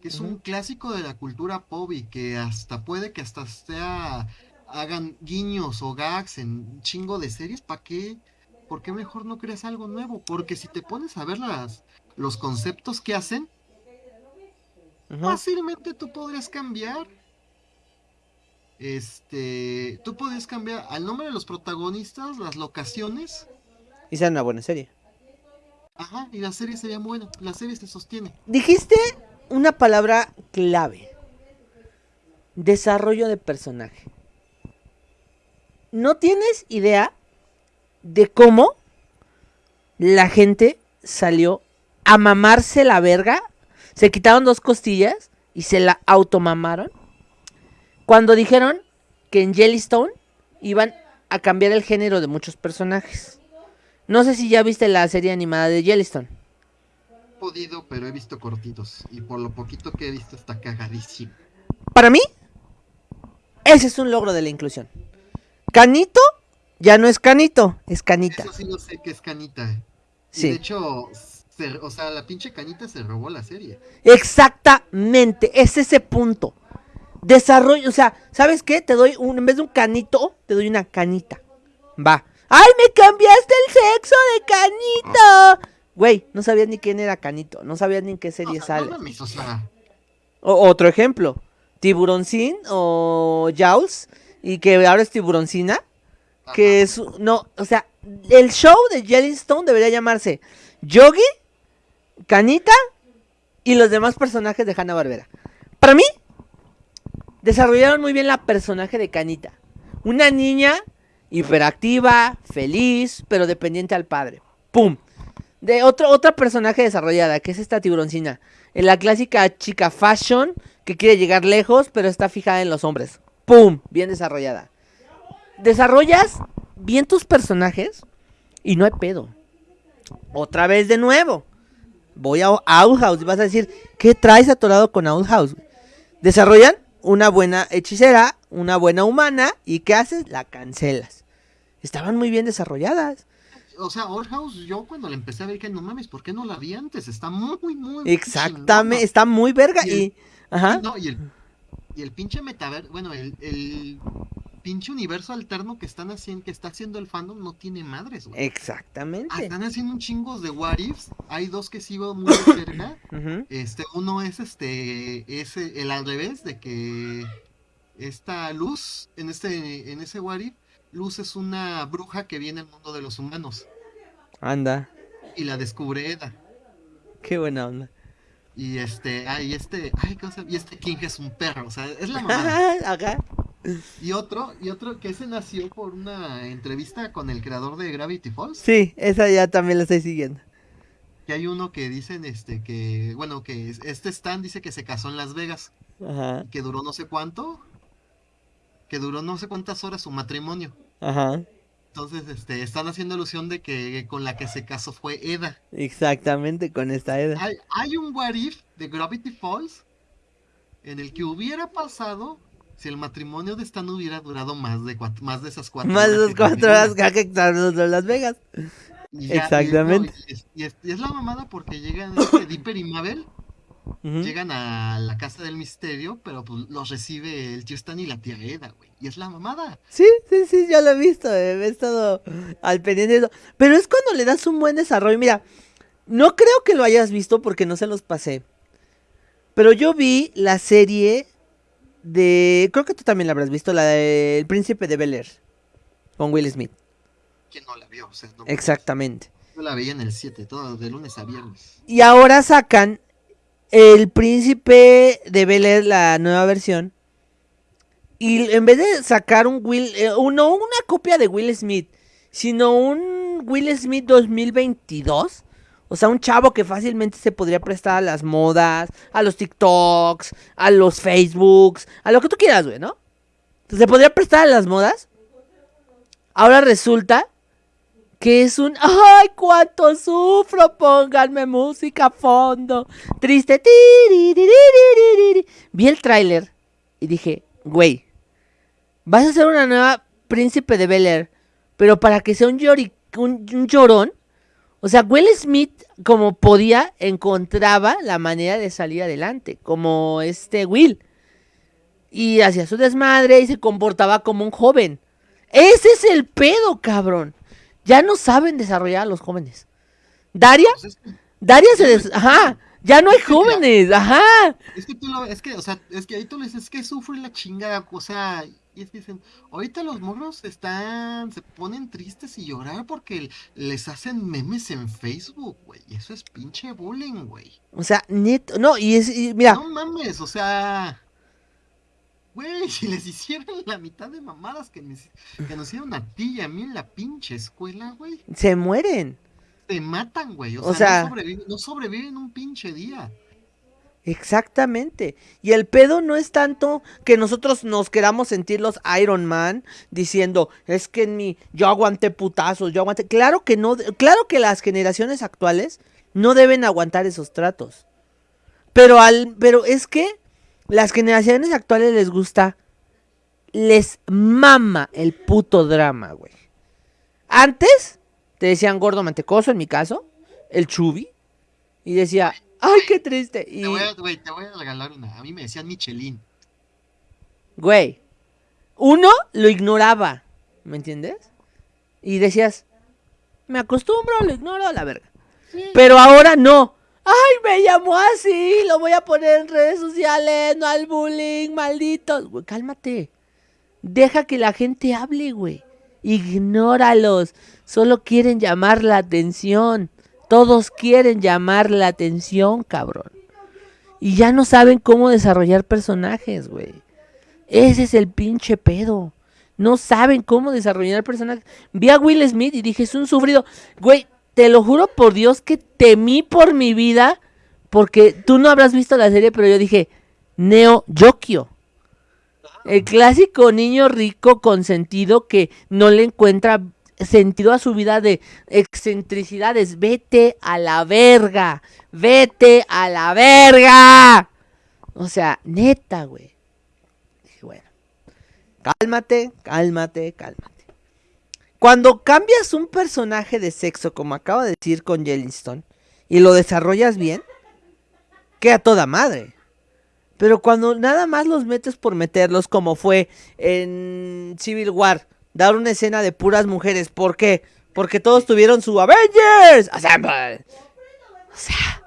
que es un clásico de la cultura pop y que hasta puede que hasta sea hagan guiños o gags en un chingo de series, ¿para qué? ¿Por qué mejor no creas algo nuevo? Porque si te pones a ver las, los conceptos que hacen, Fácilmente tú podrías cambiar. Este, tú podrías cambiar al nombre de los protagonistas, las locaciones, Y sea una buena serie. ajá, y la serie sería buena, la serie se sostiene. Dijiste una palabra clave. Desarrollo de personaje. No tienes idea de cómo la gente salió a mamarse la verga. Se quitaron dos costillas y se la automamaron. Cuando dijeron que en Jellystone iban a cambiar el género de muchos personajes. No sé si ya viste la serie animada de Jellystone. Podido, pero he visto cortitos. Y por lo poquito que he visto está cagadísimo. Para mí, ese es un logro de la inclusión. Canito ya no es canito, es canita. Eso sí lo sé que es canita. Y Sí. de hecho, se- o sea, la pinche canita se robó la serie. Exactamente, es ese punto. Desarrollo, o sea, ¿sabes qué? Te doy un, en vez de un canito, te doy una canita. Va. ¡Ay, me cambiaste el sexo de canito! Güey, no sabías ni quién era canito, no sabías ni en qué serie sale. no mames, o sea, O- otro ejemplo, Tiburoncín o Jaws, y que ahora es Tiburoncina. Que es, no, o sea, el show de Jellystone debería llamarse Yogi, Canita y los demás personajes de Hanna Barbera. Para mí, desarrollaron muy bien la personaje de Canita. Una niña hiperactiva, feliz, pero dependiente al padre. ¡Pum! De otro, otra personaje desarrollada, que es esta tiburoncina. En la clásica chica fashion, que quiere llegar lejos, pero está fijada en los hombres. ¡Pum! Bien desarrollada desarrollas bien tus personajes y no hay pedo. Otra vez de nuevo. Voy a Outhouse y vas a decir, ¿qué traes atorado con Outhouse? Desarrollan una buena hechicera, una buena humana y ¿qué haces? La cancelas. Estaban muy bien desarrolladas. o sea, Old House, yo cuando la empecé a ver que no mames, ¿por qué no la vi antes? Está muy, muy, Exactamente, está muy verga Y y... Ajá. No, y el, y el pinche metaverso, bueno, el, el pinche universo alterno que están haciendo, que está haciendo el fandom no tiene madres, güey. Ah, Exactamente. Están haciendo un chingos de what ifs. Hay dos que sigo muy de cerca. Este, uno es este, es el al revés de que esta Luz, en este, en ese what if, Luz es una bruja que viene al mundo de los humanos Anda, y la descubre Eda. qué buena onda. Y este, ay, este, ay, ¿cómo se llama? Y este King es un perro, o sea, es la mamada. Ajá. Y otro, y otro que ese nació por una entrevista con el creador de Gravity Falls. Sí, esa ya también la estoy siguiendo. Que hay uno que dicen este que, bueno, que este Stan dice que se casó en Las Vegas. Ajá. Que duró no sé cuánto. Que duró no sé cuántas horas su matrimonio. Ajá. Entonces, este, están haciendo ilusión de que con la que se casó fue Eda. Exactamente, con esta Eda. Hay, hay un what if de Gravity Falls en el que hubiera pasado si el matrimonio de Stan hubiera durado más de cuatro, más de esas cuatro Más de horas. esas que cuatro dura. horas que en Las Vegas. Y ya- Exactamente. Y, no, y es, y la mamada porque llegan este, Dipper y Mabel, llegan a la casa del misterio, pero pues los recibe el tío Stan y la tía Eda, güey. Y es la mamada. Sí, sí, sí, yo lo he visto, eh, he estado al pendiente de eso. Pero es cuando le das un buen desarrollo. Mira, no creo que lo hayas visto porque no se los pasé. Pero yo vi la serie de... Creo que tú también la habrás visto, la de El Príncipe de Bel Air. Con Will Smith. ¿Quién no la vio? O sea, no- Exactamente. yo la veía en el 7, todo de lunes a viernes. Y ahora sacan El Príncipe de Bel Air, la nueva versión. Y en vez de sacar un Will, eh, no una copia de Will Smith, sino un Will Smith 2022. O sea, un chavo que fácilmente se podría prestar a las modas, a los TikToks, a los Facebooks, a lo que tú quieras, güey, ¿no? Se podría prestar a las modas. Ahora resulta que es un ¡Ay, cuánto sufro! Pónganme música a fondo. Triste. Vi el tráiler y dije, güey, vas a hacer una nueva Príncipe de Bel Air, pero para que sea un, llori- un, un llorón. O sea, Will Smith, como podía, encontraba la manera de salir adelante, como este Will. Y hacía su desmadre y se comportaba como un joven. Ese es el pedo, cabrón. Ya no saben desarrollar a los jóvenes. Daria, Pues Daria se des... Ajá, ya no hay jóvenes, ajá. es que tú lo, es que, o sea, es que ahí tú le dices, es que sufre la chingada, o sea, y es que dicen, ahorita los morros están, se ponen tristes y llorar porque les hacen memes en Facebook, güey, y eso es pinche bullying, güey. O sea, neto, no, y es, y mira, No mames, o sea, güey, si les hicieran la mitad de mamadas que, me- que nos hicieron a ti y a mí en la pinche escuela, güey, se mueren. te matan, güey, o, O sea, sea- no, sobreviven, no sobreviven un pinche día. Exactamente. Y el pedo no es tanto que nosotros nos queramos sentir los Iron Man diciendo, es que en mi, yo aguanté putazos, yo aguanté. Claro que no, claro que las generaciones actuales no deben aguantar esos tratos. Pero al, pero es que las generaciones actuales les gusta, les mama el puto drama, güey. Antes te decían gordo mantecoso, en mi caso, el chubi, y decía, ay, qué triste. Y, Te voy, a, güey, te voy a regalar una. A mí me decían Michelin. güey, uno lo ignoraba, ¿me entiendes? Y decías, me acostumbro, lo ignoro a la verga. Pero ahora no. Ay, me llamó así, lo voy a poner en redes sociales, no al bullying, malditos. Güey, cálmate. Deja que la gente hable, güey. Ignóralos. Solo quieren llamar la atención. Todos quieren llamar la atención, cabrón. Y ya no saben cómo desarrollar personajes, güey. Ese es el pinche pedo. No saben cómo desarrollar personajes. Vi a Will Smith y dije, es un sufrido. Güey, te lo juro por Dios que temí por mi vida. Porque tú no habrás visto la serie, pero yo dije, Neo Yokio. El clásico niño rico consentido que no le encuentra sentido a su vida de excentricidades. Vete a la verga. Vete a la verga. O sea, neta, güey. Dije, bueno. Cálmate, cálmate, cálmate. Cuando cambias un personaje de sexo, como acabo de decir con Yellowstone, y lo desarrollas bien, queda toda madre. Pero cuando nada más los metes por meterlos, como fue en Civil War, dar una escena de puras mujeres, ¿por qué? Porque todos tuvieron su Avengers Assemble. O sea,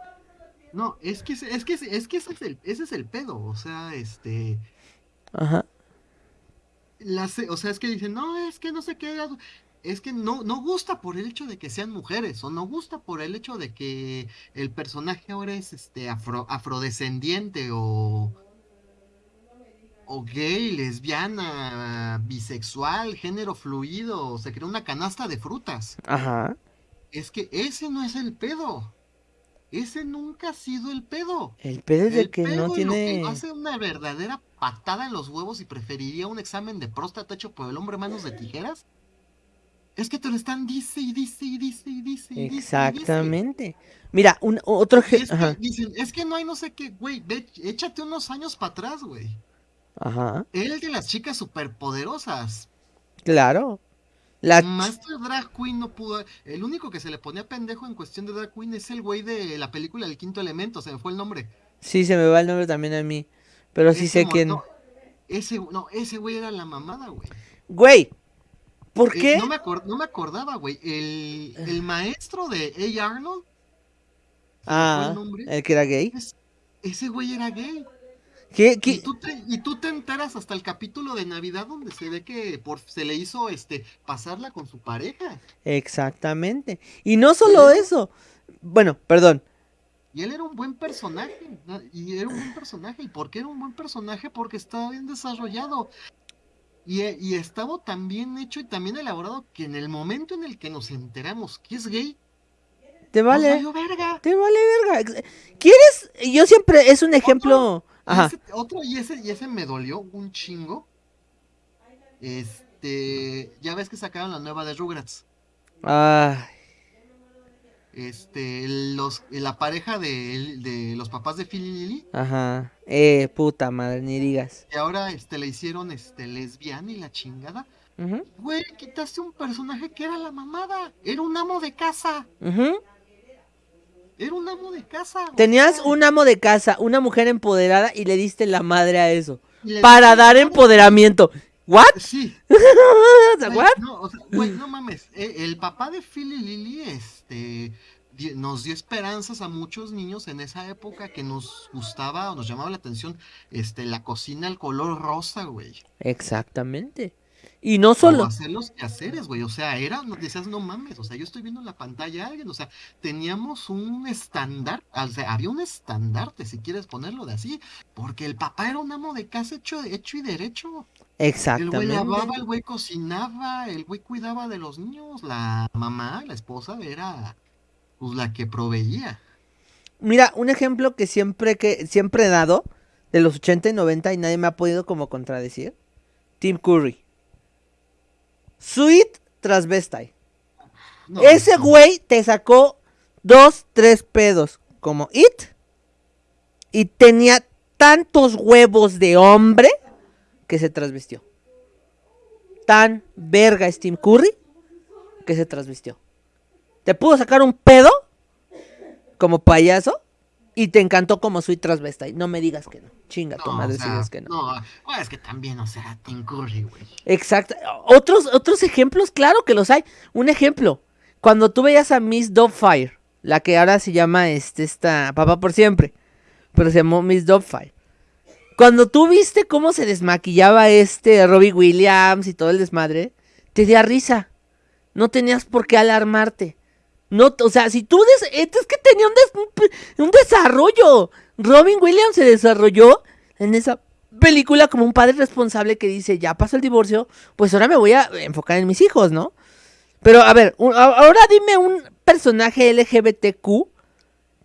No, es que, ese- es que, es que ese, es el, ese es el pedo. O sea, este. ajá. O sea, es que dicen, no, es que no sé qué. Es que no, no gusta por el hecho de que sean mujeres. O no gusta por el hecho de que el personaje ahora es este afro, afrodescendiente o. o gay, lesbiana, bisexual, género fluido, se creó una canasta de frutas. Ajá. Es que ese no es el pedo. Ese nunca ha sido el pedo. El pedo es de El que pedo no y lo tiene. que hace una verdadera patada en los huevos y preferiría un examen de próstata hecho por el hombre manos de tijeras. Es que te lo están dice y dice y dice y dice y y dice. Exactamente. Mira, un otro. Es que dicen, es que no hay no sé qué, güey, échate unos años para atrás, güey. Ajá. El de las chicas superpoderosas. Claro. La. Master Drag Queen no pudo. El único que se le ponía pendejo en cuestión de Drag Queen es el güey de la película El Quinto Elemento, se me fue el nombre. Sí, se me va el nombre también a mí. Pero sí Ese sé quién. No, ese, no, ese güey era la mamada, güey. Güey. ¿Por Eh, qué? no, me acor- no me acordaba, güey. El, el maestro de A. Arnold, Ah, el que era gay. es- ese güey era gay. ¿Qué, Y tú, te, y tú te enteras hasta el capítulo de Navidad donde se ve que por, se le hizo este pasarla con su pareja. Exactamente. Y no solo Eso. eso. Bueno, perdón. Y él era un buen personaje. Y era un buen personaje. ¿Y por qué era un buen personaje? Porque estaba bien desarrollado. Y, eh, y estaba tan bien hecho y tan bien elaborado que en el momento en el que nos enteramos que es gay, Te vale. Te vale verga. ¿Quieres? Yo siempre es un ejemplo. Y Ajá. ese- otro, y ese, y ese me dolió un chingo. Este, ya ves que sacaron la nueva de Rugrats. Ay, Este, los, la pareja de, de los papás de Phil y Lily, ajá. Eh, puta madre, ni digas. que ahora este, le hicieron este, lesbiana y la chingada. Güey, quitaste un personaje que era la mamada. Era un amo de casa. ujú. Era un amo de casa. Tenías un amo de casa, una mujer empoderada y le diste la madre a eso. Para dar empoderamiento. ¿What? Sí. Güey, ¿What? no, o sea, güey, no mames. eh, El papá de Phil y Lily, este, nos dio esperanzas a muchos niños en esa época que nos gustaba o nos llamaba la atención, este, la cocina al color rosa, güey. Exactamente. Y no O solo. hacer los quehaceres, güey. O sea, era, no- decías, no mames. O sea, yo estoy viendo en la pantalla a alguien. O sea, teníamos un estándar. O sea, había un estandarte, si quieres ponerlo de así. Porque el papá era un amo de casa hecho, hecho y derecho. El güey lavaba, Exactamente. el güey cocinaba, el güey cuidaba de los niños. La mamá, la esposa, era pues la que proveía. Mira, un ejemplo que siempre que siempre he dado de los 80 y 90 y nadie me ha podido como contradecir. Tim Curry. Sweet transvestite. No, Ese no, güey te sacó dos, tres pedos como It. Y tenía tantos huevos de hombre que se transvistió. Tan verga Tim Curry que se transvistió. Te pudo sacar un pedo como payaso y te encantó como Sweet transvestite. No me digas que no. Chinga tu no, madre o si dices que no. No, es que también, o sea, Tim Curry, güey. Exacto. Otros, otros ejemplos, claro que los hay. Un ejemplo, cuando tú veías a Miss Doubtfire, la que ahora se llama este, esta Papá por siempre, pero se llamó Miss Doubtfire. Cuando tú viste cómo se desmaquillaba este Robbie Williams y todo el desmadre, te dio risa. No tenías por qué alarmarte. No, o sea, si tú des- es que tenía un, des- un desarrollo. Robin Williams se desarrolló en esa película como un padre responsable que dice, ya pasó el divorcio, pues ahora me voy a enfocar en mis hijos, ¿no? Pero a ver, un- ahora dime un personaje LGBTQ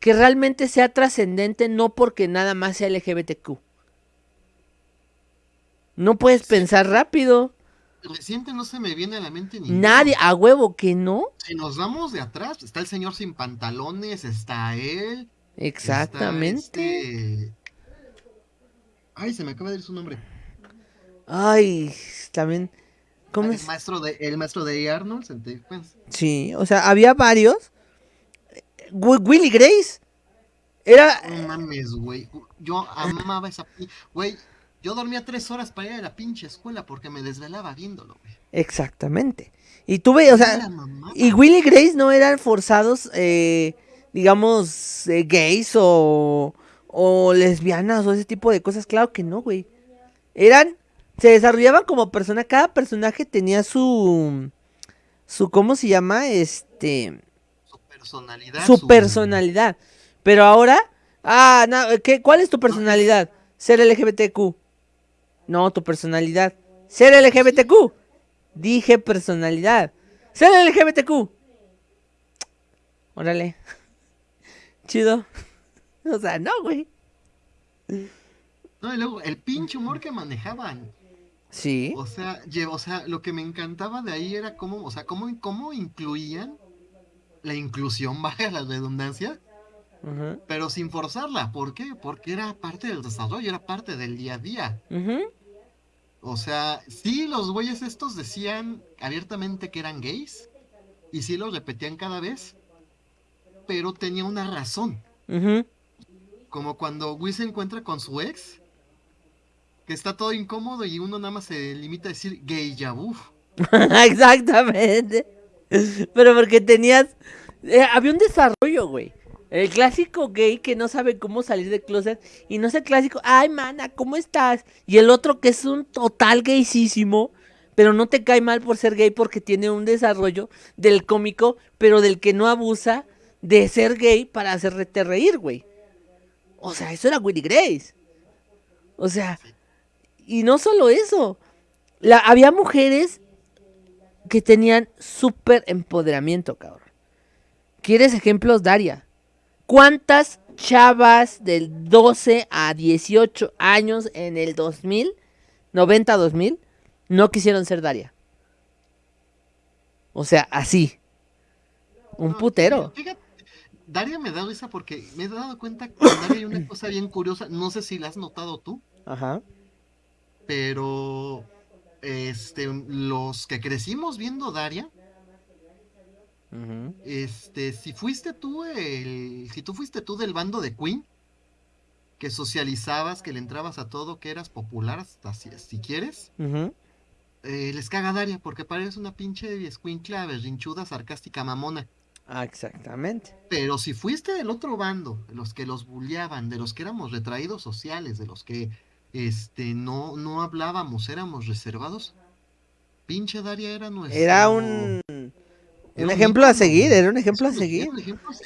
que realmente sea trascendente, no porque nada más sea LGBTQ. No puedes pensar rápido. Reciente no se me viene a la mente ni Nadie, a huevo que no. Si nos vamos de atrás, está el señor sin pantalones, está él. está Exactamente. este- Ay, se me acaba de ir su nombre. Ay, también. ¿Cómo el es? maestro de el maestro de. Arnold, Dave Pence. Sí, o sea, había varios. Wi- Willy Grace. Era. No mames, güey. Yo amaba esa güey. Yo dormía tres horas para ir a la pinche escuela porque me desvelaba viéndolo, güey. Exactamente. Y tuve, o sea, la mamada. y Willy Grace no eran forzados, eh, digamos, eh, gays o, o lesbianas o ese tipo de cosas. Claro que no, güey. Eran, se desarrollaban como persona. Cada personaje tenía su, su, ¿cómo se llama? Este, Su personalidad. su personalidad. Pero ahora, ah, no, ¿qué, ¿cuál es tu personalidad? Ser LGBTQ. No, tu personalidad. Ser LGBTQ. Dije personalidad. Ser LGBTQ. Órale. Chido. O sea, no, güey. No, y luego el pinche humor que manejaban. Sí. O sea, lle- o sea, lo que me encantaba de ahí era cómo, o sea, cómo, cómo incluían la inclusión, vaya la redundancia, pero sin forzarla. ¿Por qué? Porque era parte del desarrollo, era parte del día a día. ujú. O sea, sí, los güeyes estos decían abiertamente que eran gays, y sí lo repetían cada vez, pero tenía una razón. Como cuando Will se encuentra con su ex, que está todo incómodo y uno nada más se limita a decir gay ya uf. Exactamente. Pero porque tenías. eh, había un desarrollo, güey. El clásico gay que no sabe cómo salir del closet. Y no es el clásico, ay, mana, ¿cómo estás? Y el otro que es un total gaysísimo. Pero no te cae mal por ser gay porque tiene un desarrollo del cómico, pero del que no abusa de ser gay para hacerte reír, güey. O sea, eso era Willy Grace. O sea, y no solo eso. Había mujeres que tenían súper empoderamiento, cabrón. ¿Quieres ejemplos, Daria? ¿Cuántas chavas del 12 a 18 años en el 2000, 90-2000, no quisieron ser Daria? O sea, así. Un putero. Fíjate, Daria me da risa porque me he dado cuenta que en Daria hay una cosa bien curiosa, no sé si la has notado tú, Ajá. pero este, los que crecimos viendo Daria, Este, si fuiste tú el, si tú fuiste tú del bando de Queen, que socializabas, que le entrabas a todo, que eras popular, hasta si, si quieres, eh, les caga Daria porque parece una pinche escuincla berrinchuda, sarcástica, mamona. Ah, exactamente. Pero si fuiste del otro bando, de los que los bulleaban, de los que éramos retraídos sociales, de los que este no, no hablábamos, éramos reservados, pinche Daria era nuestro. Era un, un ejemplo a seguir, era un ejemplo a seguir.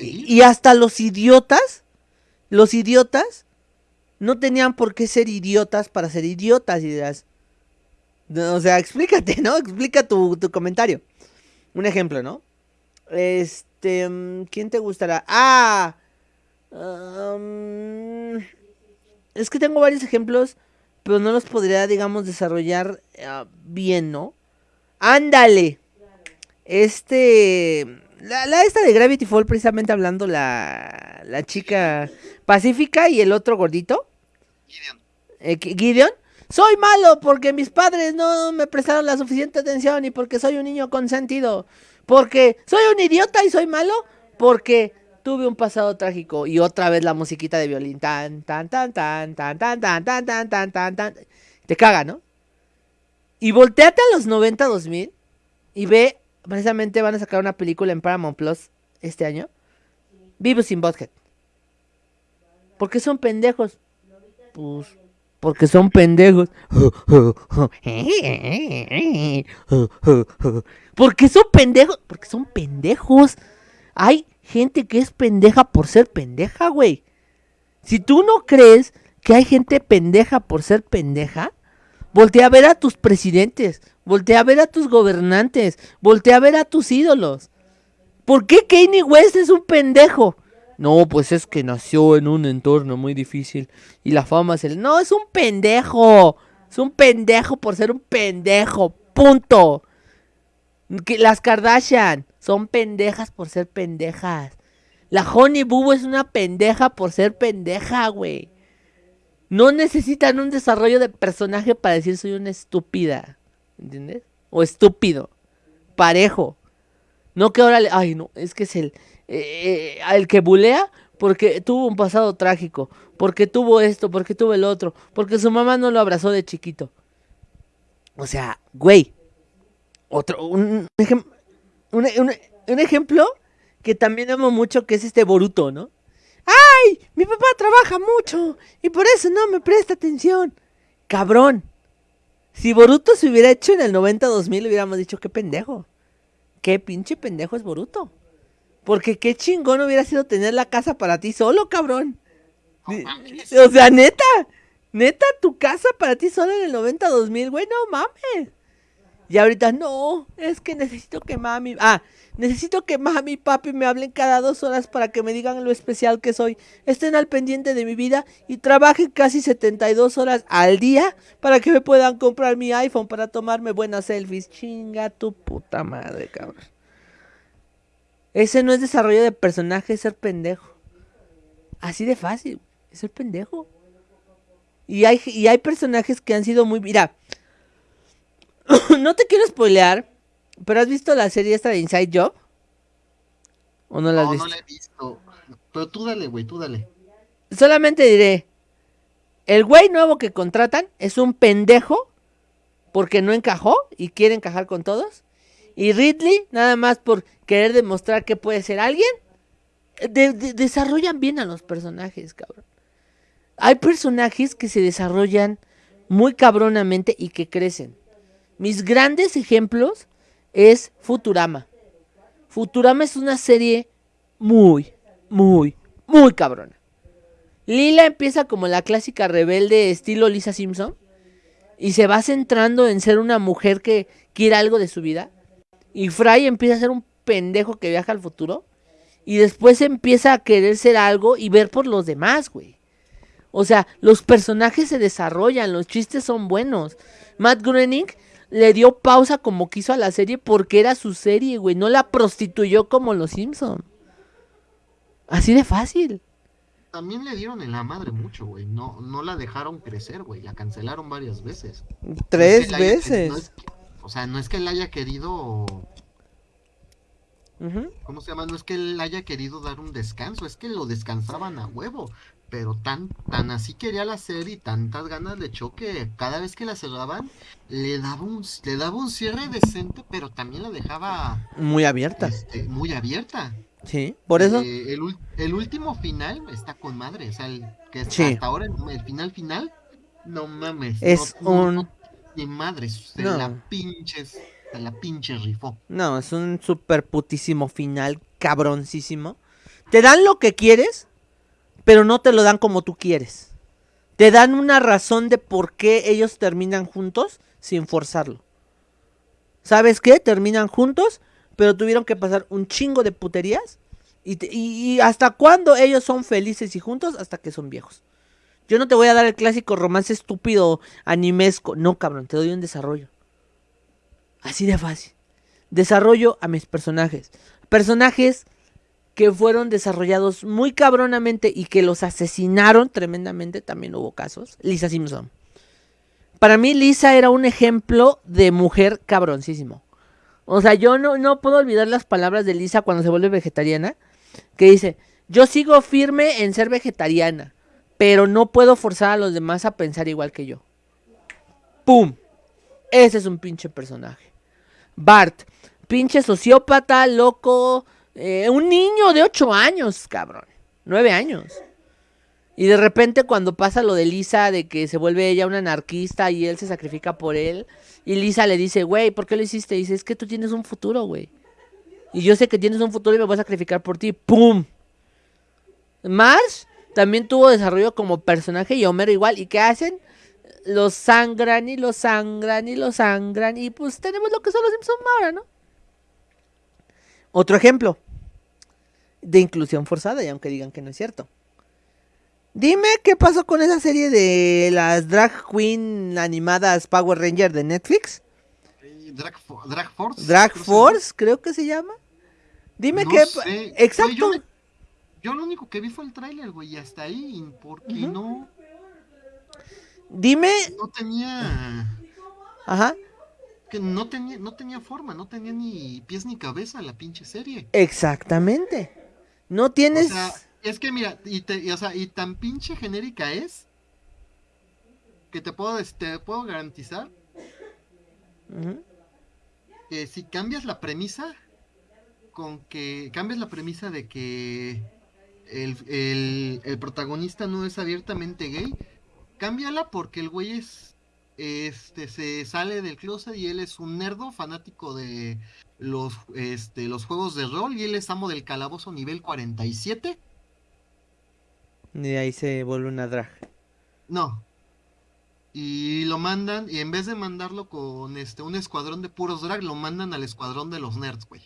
Y, hasta los idiotas, los idiotas, no tenían por qué ser idiotas para ser idiotas. Y dirás, o sea, explícate, ¿no? Explica tu, tu comentario. Un ejemplo, ¿no? Este, mm, ¿quién te gustará? Ah, um, es que tengo varios ejemplos, pero no los podría, digamos, desarrollar ah, bien, ¿no? Ándale. Este. La, la esta de Gravity Fall, precisamente hablando, la, la chica pacífica y el otro gordito, Gideon. eh, Gi- Gideon. Soy malo porque mis padres no me prestaron la suficiente atención y porque soy un niño consentido. Porque soy un idiota y soy malo porque tuve un pasado trágico. Y otra vez la musiquita de violín. Tan, tan, tan, tan, tan, tan, tan, tan, tan, tan, tan, tan. Te caga, ¿no? Y volteate a los 90, 2000 y ve, precisamente van a sacar una película en Paramount Plus este año. Vivo sin Butthead. ¿Por qué son pendejos? Pues, porque son pendejos. ¿Por qué son pendejos? Porque son pendejos. Hay gente que es pendeja por ser pendeja, güey. Si tú no crees que hay gente pendeja por ser pendeja, voltea a ver a tus presidentes, voltea a ver a tus gobernantes, voltea a ver a tus ídolos. ¿Por qué Kanye West es un pendejo? No, pues es que nació en un entorno muy difícil y la fama se le... No, es un pendejo. Es un pendejo por ser un pendejo. Punto. Que las Kardashian son pendejas por ser pendejas. La Honey Boo es una pendeja por ser pendeja, güey. No necesitan un desarrollo de personaje para decir soy una estúpida. ¿Entiendes? O estúpido. Parejo. No que ahora le... Ay, no, es que es el... eh, el que bulea porque tuvo un pasado trágico. Porque tuvo esto, porque tuvo el otro. Porque su mamá no lo abrazó de chiquito. O sea, güey. Otro... Un, un, un- un ejemplo que también amo mucho que es este Boruto, ¿no? ¡Ay! Mi papá trabaja mucho y por eso no me presta atención. Cabrón. Si Boruto se hubiera hecho en el 90-2000 hubiéramos dicho qué pendejo. Qué pinche pendejo es Boruto. Porque qué chingón hubiera sido tener la casa para ti solo, cabrón. No. O sea, neta. Neta, tu casa para ti sola en el 90 2000, güey, no mames. Y ahorita, no, es que necesito que mami. Ah, necesito que mami y papi me hablen cada dos horas para que me digan lo especial que soy. Estén al pendiente de mi vida y trabajen casi 72 horas al día para que me puedan comprar mi iPhone para tomarme buenas selfies. Chinga tu puta madre, cabrón. Ese no es desarrollo de personaje, es ser pendejo. Así de fácil, es ser pendejo. Y hay, y hay personajes que han sido muy... Mira, no te quiero spoilear, pero ¿has visto la serie esta de Inside Job? ¿O no la has visto? No, la he visto. Pero tú dale, güey, tú dale. Solamente diré, el güey nuevo que contratan es un pendejo porque no encajó y quiere encajar con todos. Y Ridley, nada más por querer demostrar que puede ser alguien, desarrollan bien a los personajes, cabrón. Hay personajes que se desarrollan muy cabronamente y que crecen. Mis grandes ejemplos es Futurama. Futurama es una serie muy, muy, muy cabrona. Lila empieza como la clásica rebelde estilo Lisa Simpson y se va centrando en ser una mujer que quiere algo de su vida. Y Fry empieza a ser un pendejo que viaja al futuro y después empieza a querer ser algo y ver por los demás, güey. O sea, los personajes se desarrollan, los chistes son buenos. Matt Groening le dio pausa como quiso a la serie porque era su serie, güey. No la prostituyó como los Simpson. Así de fácil. También le dieron en la madre mucho, güey. No, no la dejaron crecer, güey. La cancelaron varias veces. Tres veces. o sea, no es que él haya querido. ¿Cómo se llama? No es que él haya querido dar un descanso, es que lo descansaban a huevo pero tan, tan así quería la serie y tantas ganas le echó que cada vez que la cerraban le daba un, le daba un cierre decente, pero también la dejaba muy abierta. Este, muy abierta. Sí, por eso. Eh, el, último final está con madre, o sea, el, que hasta ahora el, final final, no mames. Es un... ni madre, se la pinches, se la pinche rifó. No, es un super putísimo final, cabroncísimo. Te dan lo que quieres, pero no te lo dan como tú quieres. Te dan una razón de por qué ellos terminan juntos sin forzarlo. ¿Sabes qué? Terminan juntos, pero tuvieron que pasar un chingo de puterías. Y, hasta cuándo ellos son felices y juntos, hasta que son viejos. Yo no te voy a dar el clásico romance estúpido animesco. No, cabrón, te doy un desarrollo. Así de fácil. Desarrollo a mis personajes. Personajes que fueron desarrollados muy cabronamente y que los asesinaron tremendamente, también hubo casos. Lisa Simpson. Para mí Lisa era un ejemplo de mujer cabroncísimo. O sea, yo no, no puedo olvidar las palabras de Lisa cuando se vuelve vegetariana, que dice, yo sigo firme en ser vegetariana, pero no puedo forzar a los demás a pensar igual que yo. ¡Pum! Ese es un pinche personaje. Bart, pinche sociópata, loco, eh, un niño de 8 años, cabrón. 9 años. Y de repente cuando pasa lo de Lisa, de que se vuelve ella una anarquista y él se sacrifica por él, y Lisa le dice, güey, ¿por qué lo hiciste? Dice, es que tú tienes un futuro, güey. Y yo sé que tienes un futuro y me voy a sacrificar por ti. ¡Pum! Marsh también tuvo desarrollo como personaje y Homer igual. ¿Y qué hacen? Los sangran y los sangran y los sangran. Y pues tenemos lo que son los Simpsons ahora, ¿no? Otro ejemplo de inclusión forzada, y aunque digan que no es cierto. Dime qué pasó con esa serie de las drag queen animadas Power Ranger de Netflix. Drag, drag Force. Drag Force, creo que se llama. Dime qué. Exacto. yo, lo único que vi fue el tráiler, güey, y hasta ahí, porque no. Dime. No tenía. Ajá que no tenía, no tenía forma, no tenía ni pies ni cabeza la pinche serie. Exactamente. No tienes. O sea, es que mira, y, te, o sea, y tan pinche genérica es que te puedo, te puedo garantizar que si cambias la premisa, con que cambias la premisa de que el, el, el protagonista no es abiertamente gay, cámbiala porque el güey es este se sale del closet y él es un nerdo fanático de los, este, los juegos de rol y él es amo del calabozo nivel 47. Y ahí se vuelve una drag. No. y lo mandan, y en vez de mandarlo con este un escuadrón de puros drag, lo mandan al escuadrón de los nerds, güey.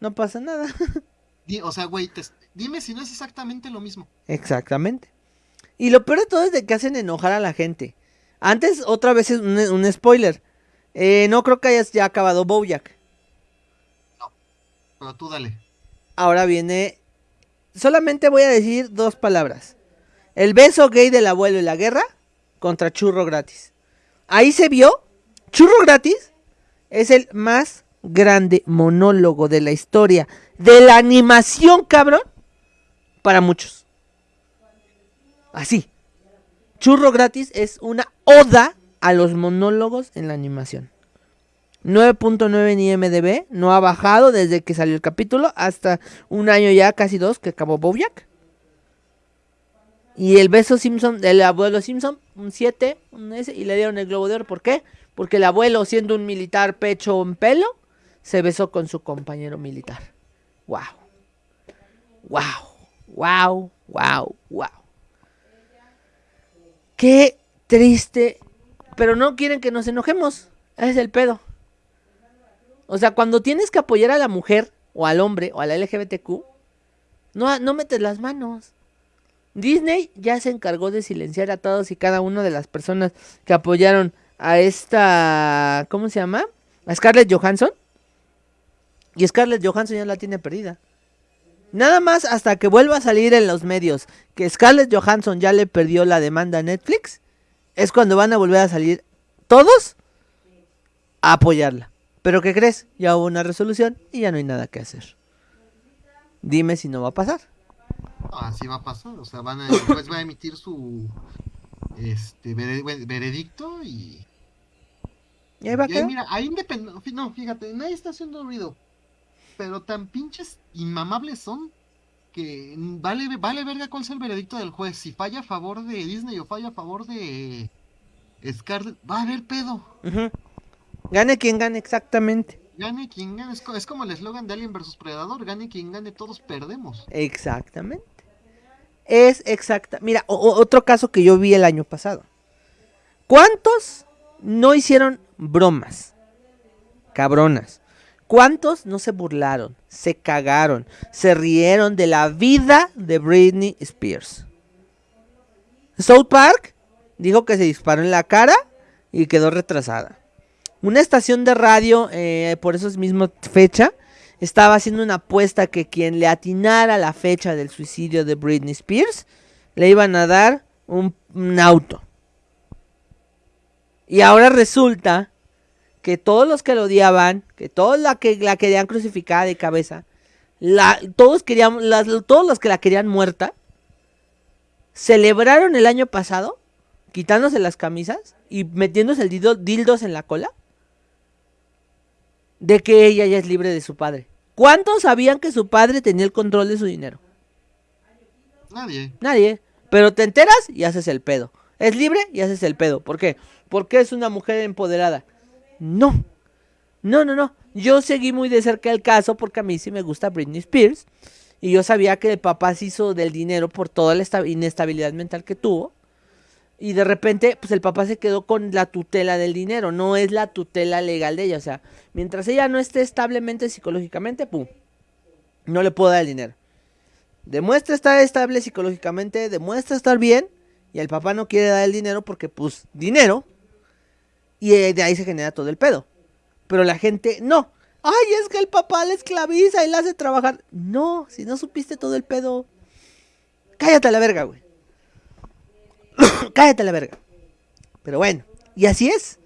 No pasa nada. o sea, güey, dime si no es exactamente lo mismo. Exactamente. Y lo peor de todo es de que hacen enojar a la gente. Antes, otra vez es un, spoiler. Eh, no creo que hayas ya acabado Bojack. Pero tú dale. Ahora viene. Solamente voy a decir dos palabras: el beso gay del abuelo y la guerra contra churro gratis. Ahí se vio. Churro gratis es el más grande monólogo de la historia de la animación, cabrón, para muchos. Así. Churro gratis es una oda a los monólogos en la animación. 9.9 en IMDB, no ha bajado desde que salió el capítulo hasta un año ya, casi dos, que acabó Bojack. Y el beso Simpson, del abuelo Simpson, un 7, un S, y le dieron el globo de oro. ¿Por qué? Porque el abuelo, siendo un militar pecho en pelo, se besó con su compañero militar. ¡Wow! ¡Wow! ¡Wow! ¡Wow! ¡Wow! Qué triste. Pero no quieren que nos enojemos. es el pedo. O sea, cuando tienes que apoyar a la mujer, o al hombre, o a la LGBTQ, no, no metes las manos. Disney ya se encargó de silenciar a todos y cada una de las personas que apoyaron a esta. ¿Cómo se llama? A Scarlett Johansson. Y Scarlett Johansson ya la tiene perdida. Nada más hasta que vuelva a salir en los medios que Scarlett Johansson ya le perdió la demanda a Netflix, es cuando van a volver a salir todos a apoyarla. Pero ¿qué crees? Ya hubo una resolución y ya no hay nada que hacer. Dime si no va a pasar. Así va a pasar, o sea, van a, después va a emitir su este veredicto y y ahí va y mira, ahí independiente, no, fíjate, nadie está haciendo ruido pero tan pinches inmamables son que vale, vale verga cuál es el veredicto del juez. Si falla a favor de Disney o falla a favor de Scarlett, va a haber pedo. Gane quien gane, exactamente. Gane quien gane. Es, como el eslogan de Alien vs Predador: gane quien gane, todos perdemos. Exactamente. Es exacta. Mira, otro caso que yo vi el año pasado. ¿Cuántos no hicieron bromas? Cabronas. ¿Cuántos no se burlaron, se cagaron, se rieron de la vida de Britney Spears? South Park dijo que se disparó en la cara y quedó retrasada. Una estación de radio, eh, por eso es misma fecha, estaba haciendo una apuesta que quien le atinara la fecha del suicidio de Britney Spears, le iban a dar un auto. Y ahora resulta que todos los que lo odiaban, que todos la que la querían crucificada de cabeza, todos querían, todos los que la querían muerta, celebraron el año pasado, quitándose las camisas y metiéndose el dildos en la cola, de que ella ya es libre de su padre. ¿Cuántos sabían que su padre tenía el control de su dinero? Nadie. Nadie. Pero te enteras y haces el pedo. Es libre y haces el pedo. ¿Por qué? Porque es una mujer empoderada. No. No, no, no. Yo seguí muy de cerca el caso porque a mí sí me gusta Britney Spears. Y yo sabía que el papá se hizo del dinero por toda la inestabilidad mental que tuvo. Y de repente, pues el papá se quedó con la tutela del dinero. No es la tutela legal de ella. O sea, mientras ella no esté establemente psicológicamente, pum. No le puedo dar el dinero. Demuestra estar estable psicológicamente, demuestra estar bien. Y el papá no quiere dar el dinero porque, pues, dinero. Y eh, de ahí se genera todo el pedo. Pero la gente, no. Ay, es que el papá la esclaviza y la hace trabajar. No, si no supiste todo el pedo. Cállate a la verga, güey. Cállate la verga. Pero bueno, y así es.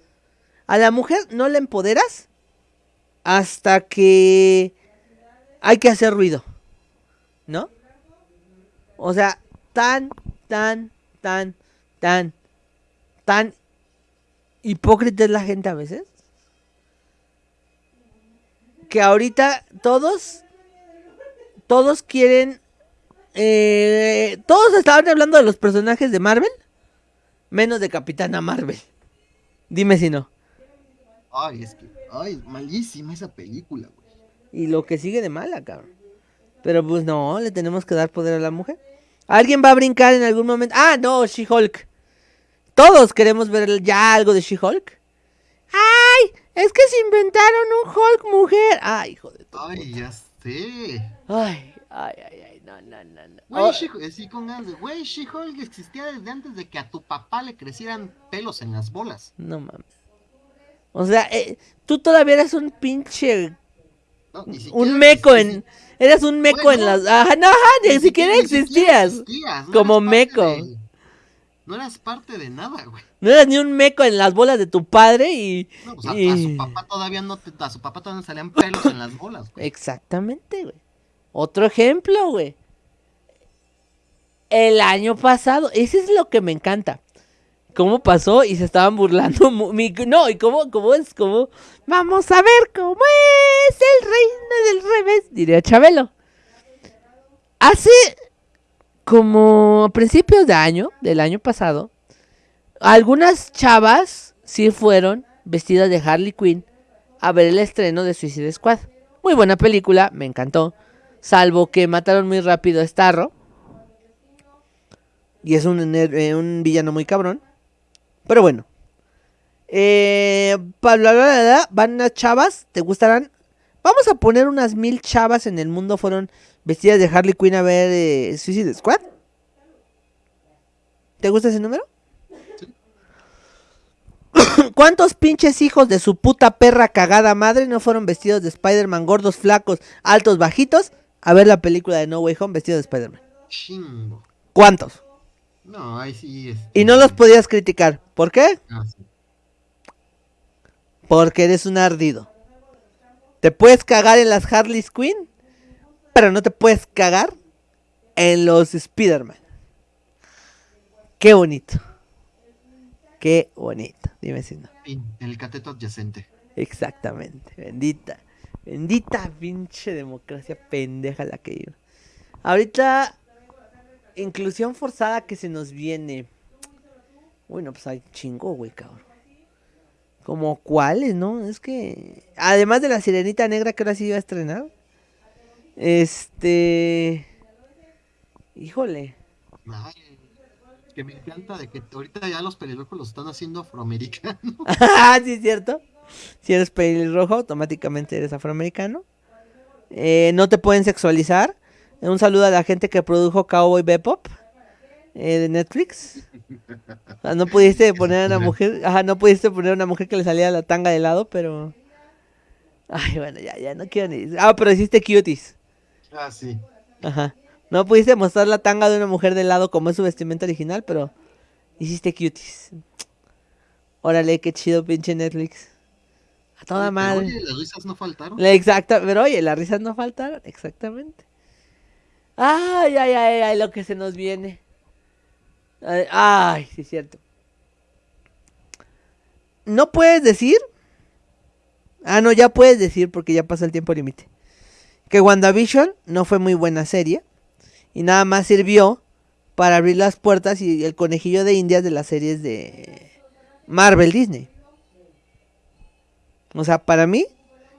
A la mujer no la empoderas hasta que hay que hacer ruido. ¿No? O sea, tan, tan, tan, tan, tan hipócrita es la gente a veces. Que ahorita todos, todos quieren, eh, todos estaban hablando de los personajes de Marvel, menos de Capitana Marvel. Dime si no. Ay, es que, ay, malísima esa película, güey. Y lo que sigue de mala, cabrón. Pero pues no, le tenemos que dar poder a la mujer. ¿Alguien va a brincar en algún momento? Ah, no, She-Hulk. Todos queremos ver ya algo de She-Hulk. ¡Ay! Es que se inventaron un Hulk mujer. ¡Ay, hijo de tu Ay, puta! ya sé. Ay, ay, ay, ay, no, no, no, no. Güey, Oh, She- sí, con ganas de- güey, She-Hulk existía desde antes de que a tu papá le crecieran pelos en las bolas. no mames. O sea, eh, tú todavía eres un pinche. No, ni siquiera Un meco en. Eres un meco en las. Ajá, no, ajá, ni, siquiera ni existías. existías, no Como eras meco. de- no eras parte de nada, güey. No eras ni un meco en las bolas de tu padre y. No, o sea, a y- su papá todavía no te, a su papá todavía no salían pelos en las bolas, güey. Exactamente, güey. Otro ejemplo, güey. El año pasado, ese es lo que me encanta. ¿Cómo pasó? Y se estaban burlando. no, y cómo, cómo es, cómo. Vamos a ver cómo es el reino del revés, diría Chabelo. Hace como a principios de año, del año pasado, algunas chavas sí fueron vestidas de Harley Quinn a ver el estreno de Suicide Squad. Muy buena película, me encantó. Salvo que mataron muy rápido a Starro. Y es un, eh, villano muy cabrón. Pero bueno. Eh, van unas chavas, ¿te gustarán? Vamos a poner unas mil chavas en el mundo fueron vestidas de Harley Quinn a ver eh, Suicide Squad. ¿Te gusta ese número? ¿Cuántos pinches hijos de su puta perra cagada madre no fueron vestidos de Spider-Man, gordos, flacos, altos, bajitos, a ver la película de No Way Home vestidos de Spider-Man? Chingo. ¿Cuántos? No, ahí sí es. Y no los podías criticar. ¿Por qué? Ah, sí. Porque eres un ardido. Te puedes cagar en las Harley Quinn, pero no te puedes cagar en los Spider-Man. Qué bonito. Qué bonito. Dime si no. En el cateto adyacente. Exactamente. Bendita. Bendita pinche democracia pendeja la que iba. Ahorita, inclusión forzada que se nos viene. Bueno, pues hay chingo, güey, cabrón. Como cuáles, ¿no? Es que. Además de la sirenita negra que ahora sí iba a estrenar. Este. Híjole. Ay, que me encanta de que ahorita ya los pelirrojos los están haciendo afroamericanos. Ah, sí, es cierto. Si eres pelirrojo, automáticamente eres afroamericano. Eh, no te pueden sexualizar. Un saludo a la gente que produjo Cowboy Bebop eh, de Netflix. Ah, no pudiste poner a una mujer, ajá, no pudiste poner a una mujer que le salía la tanga de lado, pero. Ay, bueno, ya, ya no quiero ni. Ah, pero hiciste cuties. Ah, sí. Ajá. No pudiste mostrar la tanga de una mujer de lado como es su vestimenta original, pero hiciste cuties. Órale, qué chido, pinche Netflix. A toda Pero, madre. Oye, las risas no faltaron. La exacta, pero oye, las risas no faltaron, exactamente. Ay, ay, ay, ay, lo que se nos viene. Ay, ay, sí es cierto. No puedes decir. Ah, no, ya puedes decir porque ya pasa el tiempo límite. Que WandaVision no fue muy buena serie. Y nada más sirvió para abrir las puertas y el conejillo de indias de las series de Marvel Disney. O sea, para mí,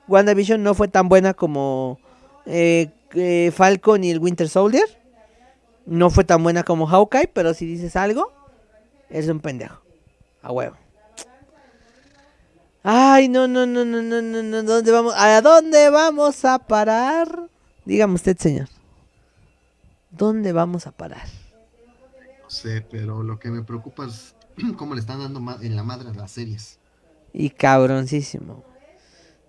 WandaVision no fue tan buena como eh, eh, Falcon y el Winter Soldier. No fue tan buena como Hawkeye, pero si dices algo, eres un pendejo. A huevo. Ay, no, no, no, no, no, no, no, ¿dónde vamos? ¿A dónde vamos a parar? Dígame usted, señor. ¿Dónde vamos a parar? No sé, pero lo que me preocupa es cómo le están dando en la madre a las series. Y cabroncísimo.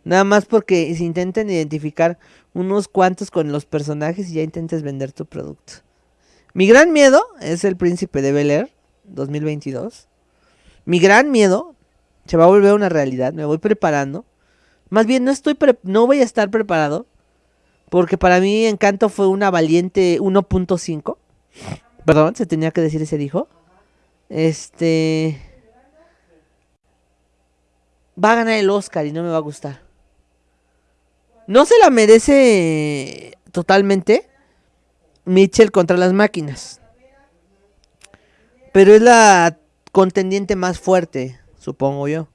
Nada más porque se intenten identificar unos cuantos con los personajes y ya intentes vender tu producto. Mi gran miedo es el príncipe de Bel Air 2022. Mi gran miedo se va a volver una realidad. Me voy preparando. Más bien no estoy pre- no voy a estar preparado porque para mí Encanto fue una valiente 1.5. Perdón, se tenía que decir ese dijo. Este va a ganar el Oscar y no me va a gustar. No se la merece totalmente Mitchell contra las máquinas. Pero es la contendiente más fuerte, supongo yo.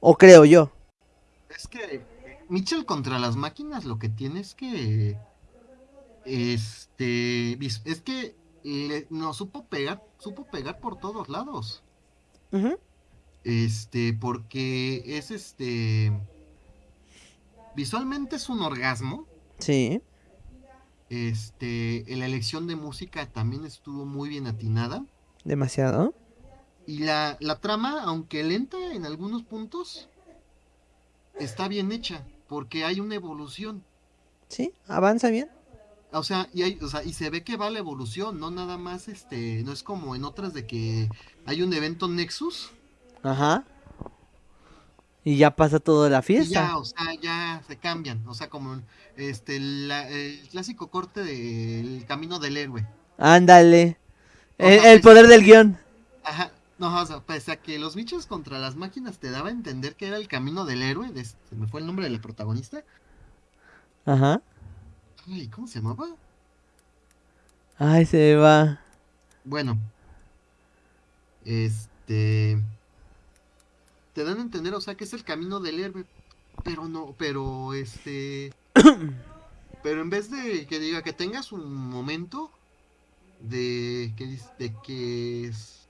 O creo yo. Es que eh, Mitchell contra las máquinas lo que tiene es que. Este. Es que le- no supo pegar, supo pegar por todos lados. Este, porque es este. Visualmente es un orgasmo. Sí, Este, la elección de música también estuvo muy bien atinada. demasiado. Y la, la trama, aunque lenta en algunos puntos, está bien hecha. Porque hay una evolución. Sí, avanza bien. O sea, y hay, o sea, y se ve que va la evolución, no nada más este, no es como en otras de que hay un evento Nexus Ajá. Y ya pasa toda la y fiesta. ya, o sea, ya se cambian, o sea, como este la- el clásico corte del camino del héroe. Ándale. O El, sea, el pese poder a del guion. ajá, no, o sea, pese a que los bichos contra las máquinas te daba a entender que era el camino del héroe, de, se me fue el nombre de la protagonista. Ajá. Ay, ¿cómo se llamaba? Ay, se va. Bueno, este te dan a entender, o sea, que es el camino del héroe, pero no, pero este, pero en vez de que diga que tengas un momento de que de que es-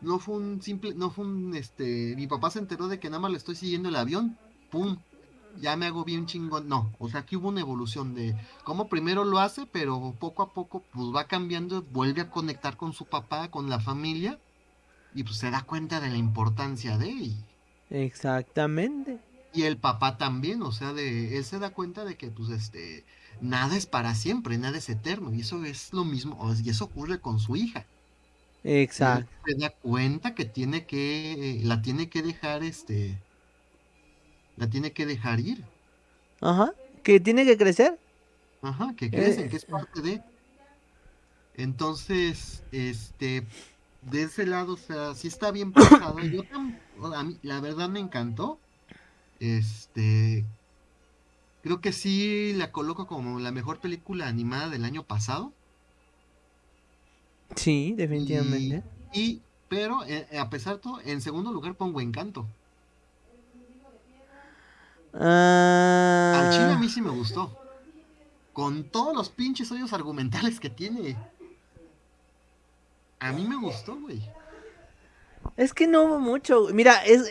no fue un simple, no fue un este, mi papá se enteró de que nada más le estoy siguiendo el avión, pum, ya me hago bien chingón, no, o sea, que hubo una evolución de cómo primero lo hace, pero poco a poco pues va cambiando, vuelve a conectar con su papá, con la familia y pues se da cuenta de la importancia de él. Exactamente. Y el papá también, o sea, de él se da cuenta de que pues este nada es para siempre, nada es eterno, y eso es lo mismo, y eso ocurre con su hija. Él Exacto. se da cuenta que tiene que eh, la tiene que dejar este la tiene que dejar ir. Ajá. Que tiene que crecer. Ajá, que crecen, Eh, que es parte de. Entonces, este, de ese lado, o sea, sí está bien pensado. Yo a mí, la verdad me encantó. Este, creo que sí la coloco como la mejor película animada del año pasado. sí, definitivamente. y pero eh, a pesar de todo, en segundo lugar pongo Encanto. Al chile a mí sí me gustó. Con todos los pinches hoyos argumentales que tiene. A mí me gustó, güey. es que no hubo mucho. güey. Mira, es,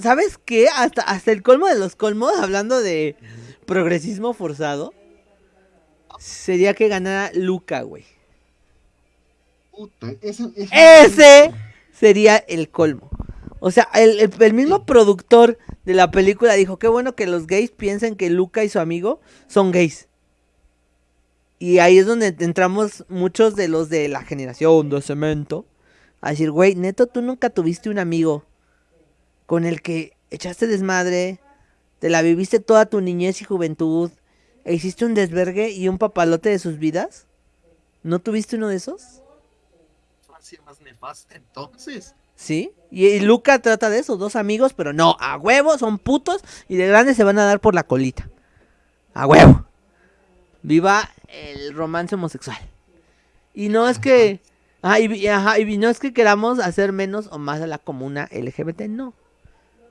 ¿sabes qué? Hasta, hasta el colmo de los colmos, hablando de progresismo forzado, sería que ganara Luca, güey. Puta, Ese sería el colmo. O sea, el, el- el mismo productor de la película dijo, qué bueno que los gays piensen que Luca y su amigo son gays. Y ahí es donde entramos muchos de los de la generación de cemento. A decir, güey, neto, tú nunca tuviste un amigo con el que echaste desmadre, te la viviste toda tu niñez y juventud, e hiciste un desvergue y un papalote de sus vidas. ¿No tuviste uno de esos? más nefasta, entonces. ¿Sí? Y, y Luca trata de eso, dos amigos, pero no, a huevo, son putos y de grandes se van a dar por la colita. A huevo. Viva el romance homosexual. Y no es que... Ajá, y, ajá, y no es que queramos hacer menos o más a la comuna LGBT, no.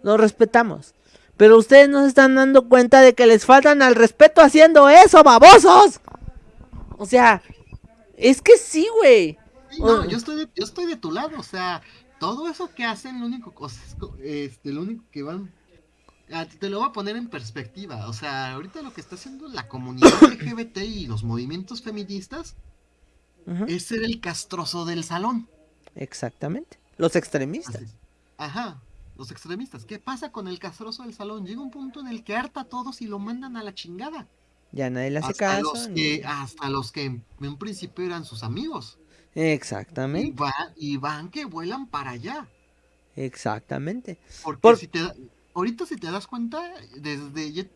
Lo respetamos. Pero ustedes no se están dando cuenta de que les faltan al respeto haciendo eso, babosos. O sea, es que sí, güey. Sí, no, yo estoy de, yo estoy de tu lado, o sea, todo eso que hacen, lo único, este, lo único que van, te lo voy a poner en perspectiva, o sea, ahorita lo que está haciendo la comunidad LGBT y los movimientos feministas es ser el castroso del salón. Exactamente. Los extremistas. Ajá, los extremistas. ¿Qué pasa con el castroso del salón? Llega un punto en el que harta a todos y lo mandan a la chingada. Ya nadie le hace Hasta caso. los, ni- que, hasta los que en, en un principio eran sus amigos. Y, Exactamente, va, y van que vuelan para allá. exactamente. Porque Por- si te ahorita si te das cuenta, desde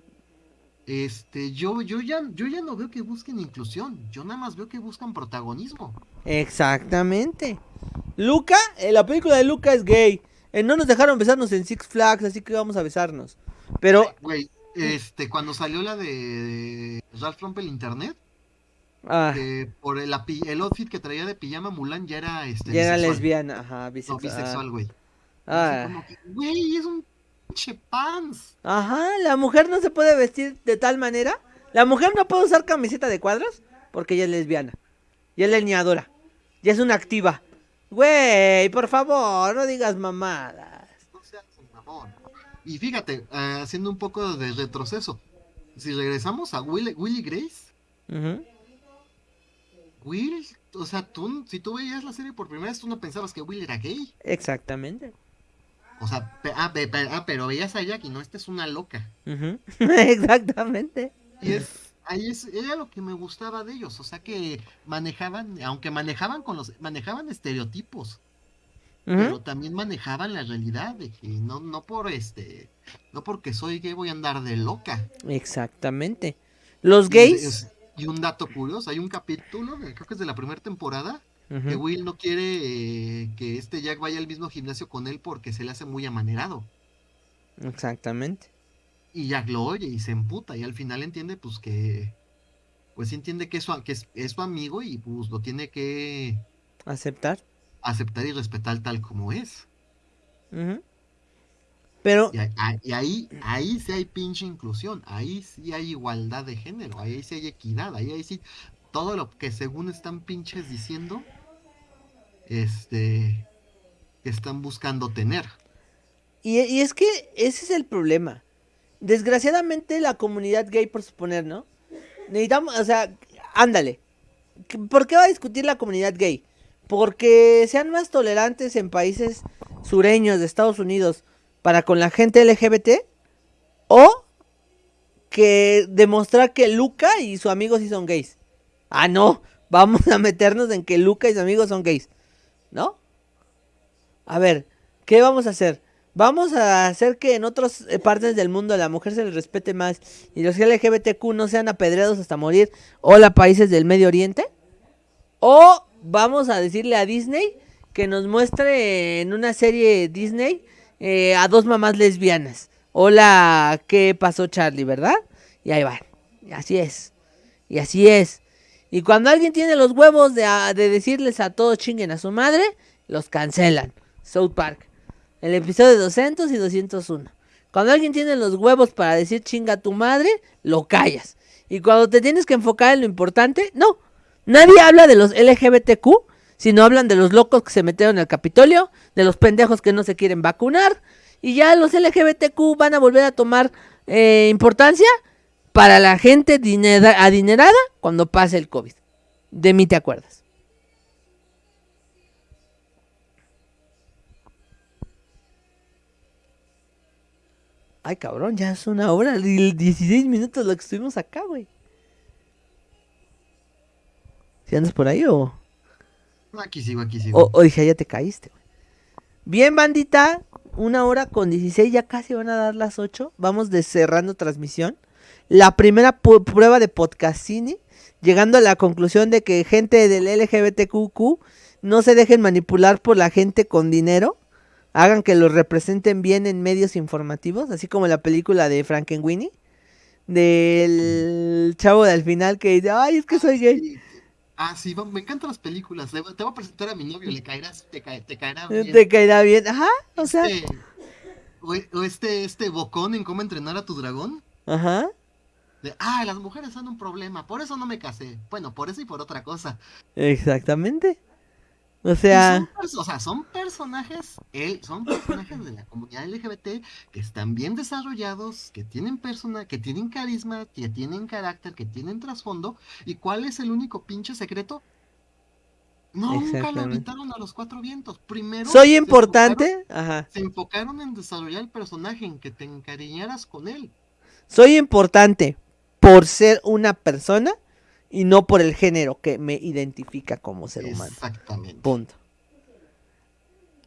este yo, yo ya yo ya no veo que busquen inclusión, yo nada más veo que buscan protagonismo. Exactamente. Luca, eh, la película de Luca es gay. Eh, no nos dejaron besarnos en Six Flags, así que vamos a besarnos. Pero, Güey, este, cuando salió la de, Ralph rompe el internet, ah, que por el, el outfit que traía de pijama Mulan ya era este ya era lesbiana, ajá, No, bisexual. bisexual, güey. Ah, güey, es un pinche pants. Ajá, la mujer no se puede vestir de tal manera. La mujer no puede usar camiseta de cuadros porque ella es lesbiana. Ya es leñadora. Ya es una activa. Güey, por favor, no digas mamadas. No seas un mamón. Y fíjate, eh, haciendo un poco de retroceso, si regresamos a Will, Willy Grace, Ujú. Will, o sea, tú, si tú veías la serie por primera vez, tú no pensabas que Will era gay. Exactamente. O sea, pe- ah, pe- ah, pero veías a Jack y no, esta es una loca. Exactamente. Y es, ahí es, era lo que me gustaba de ellos, o sea que manejaban, aunque manejaban con los, manejaban estereotipos, pero también manejaban la realidad de que no, no por este, no porque soy gay voy a andar de loca. Exactamente. Los Y, gays. es- y un dato curioso, hay un capítulo, creo que es de la primera temporada, que. Will no quiere eh, que este Jack vaya al mismo gimnasio con él porque se le hace muy amanerado. Exactamente. Y Jack lo oye y se emputa y al final entiende pues que, pues entiende que es su, que es, es su amigo y pues lo tiene que Aceptar. aceptar y respetar tal como es. Pero, y ahí, ahí sí hay pinche inclusión, ahí sí hay igualdad de género, ahí sí hay equidad, ahí, ahí sí todo lo que según están pinches diciendo, este, que están buscando tener. y, y es que ese es el problema. Desgraciadamente la comunidad gay, por suponer, ¿no? Necesitamos, o sea, ándale. ¿Qué- ¿Por qué va a discutir la comunidad gay? Porque sean más tolerantes en países sureños de Estados Unidos para con la gente LGBT o que demostrar que Luca y su amigo sí son gays. Ah, no, vamos a meternos en que Luca y sus amigos son gays. ¿No? A ver, ¿qué vamos a hacer? Vamos a hacer que en otras eh, partes del mundo la mujer se les respete más y los LGBTQ no sean apedreados hasta morir. Hola, países del Medio Oriente. O vamos a decirle a Disney que nos muestre en una serie Disney eh, a dos mamás lesbianas. Hola, ¿qué pasó Charlie, verdad? Y ahí van. Así es. Y así es. Y cuando alguien tiene los huevos de, a- de decirles a todos chinguen a su madre, los cancelan. South Park. El episodio 200 y 201. Cuando alguien tiene los huevos para decir chinga a tu madre, lo callas. Y cuando te tienes que enfocar en lo importante, no. Nadie habla de los LGBTQ, sino hablan de los locos que se metieron al Capitolio, de los pendejos que no se quieren vacunar. Y ya los LGBTQ van a volver a tomar eh, importancia para la gente dinera- adinerada cuando pase el COVID. De mí te acuerdas. Ay, cabrón, ya es una hora y 16 minutos lo que estuvimos acá, güey. ¿Si andas por ahí o...? Aquí sigo, aquí sigo. O, o dije, ya te caíste, güey. Bien, bandita. Una hora con 16, ya casi van a dar las 8. Vamos de cerrando transmisión. La primera pu- prueba de podcastini. Llegando a la conclusión de que gente del LGBTQQ no se dejen manipular por la gente con dinero. Hagan que los representen bien en medios informativos. Así como la película de Frankenweenie. Del chavo del final que dice, ay, es que soy gay. Ah, sí, me encantan las películas. Te voy a presentar a mi novio, le caerás, te, cae- te caerá bien. Te caerá bien. Ajá, o sea, Este, o este, este bocón en cómo entrenar a tu dragón. ajá. De, ah, las mujeres son un problema, por eso no me casé. Bueno, por eso y por otra cosa. Exactamente. O sea, son, pers- o sea, son personajes, él, son personajes de la comunidad LGBT que están bien desarrollados, que tienen persona, que tienen carisma, que tienen carácter, que tienen trasfondo. ¿Y cuál es el único pinche secreto? No, nunca lo invitaron a los cuatro vientos. Primero soy se importante. Ajá. se enfocaron en desarrollar el personaje, en que te encariñaras con él. Soy importante por ser una persona y no por el género que me identifica como ser humano. Exactamente. Punto.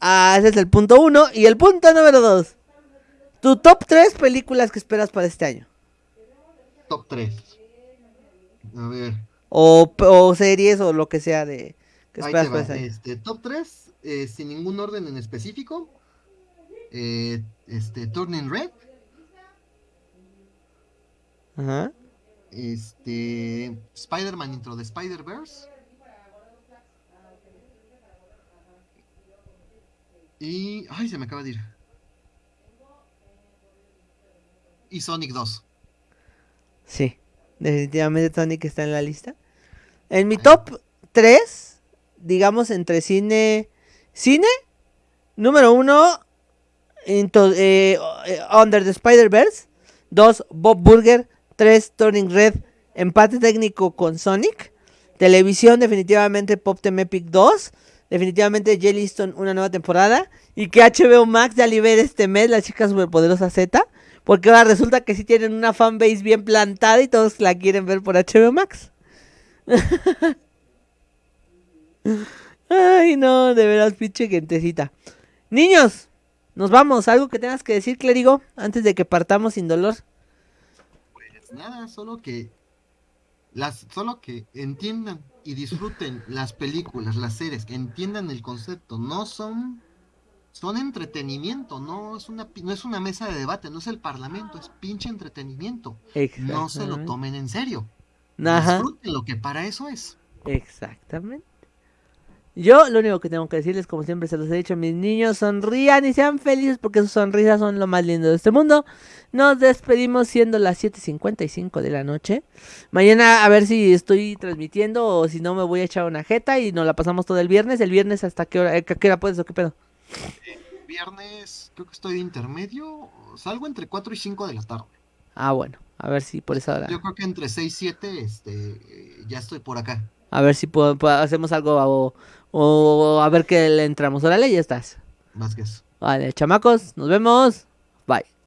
Ah, ese es el punto uno. Y el punto número dos. Tu top tres películas que esperas para este año. Top 3. A ver. O, o series o lo que sea de que esperas para este año. Este, top 3, sin ningún orden en específico. Eh, este, Turning Red. Ajá. Este, Spider-Man Intro de Spider-Verse. Y. Ay, se me acaba de ir. Y Sonic 2. Sí. Definitivamente Sonic está en la lista. En mi top 3, digamos entre cine, Cine, número uno, into, eh, eh, Under the Spider-Verse. Dos, Bob Burger. Tres, Turning Red, empate técnico con Sonic. Televisión, definitivamente Pop Team Epic 2. Definitivamente Jellystone, una nueva temporada. Y que HBO Max ya libera este mes la chica superpoderosa Z. Porque ahora resulta que sí tienen una fanbase bien plantada y todos la quieren ver por HBO Max. Ay, no, de veras, pinche gentecita. Niños, nos vamos. ¿Algo que tengas que decir, clérigo, antes de que partamos sin dolor? Pues nada, solo que las, solo que entiendan y disfruten las películas, las series, que entiendan el concepto. No son, son entretenimiento, no es una, no es una mesa de debate, no es el parlamento, es pinche entretenimiento. No se lo tomen en serio. Ajá. Disfruten lo que para eso es. Exactamente. Yo lo único que tengo que decirles, como siempre se los he dicho, mis niños, sonrían y sean felices porque sus sonrisas son lo más lindo de este mundo. Nos despedimos siendo las 7.55 de la noche. Mañana a ver si estoy transmitiendo o si no me voy a echar una jeta y nos la pasamos todo el viernes. El viernes hasta qué hora, qué hora puedes o qué pedo. viernes creo que estoy intermedio. Salgo entre 4 y 5 de la tarde. Ah, bueno. A ver si por esa hora. Yo creo que entre 6 y 7 este, ya estoy por acá. A ver si hacemos algo o, a ver qué le entramos. Órale, ya estás. Vázquez. Vale, chamacos, nos vemos. Bye.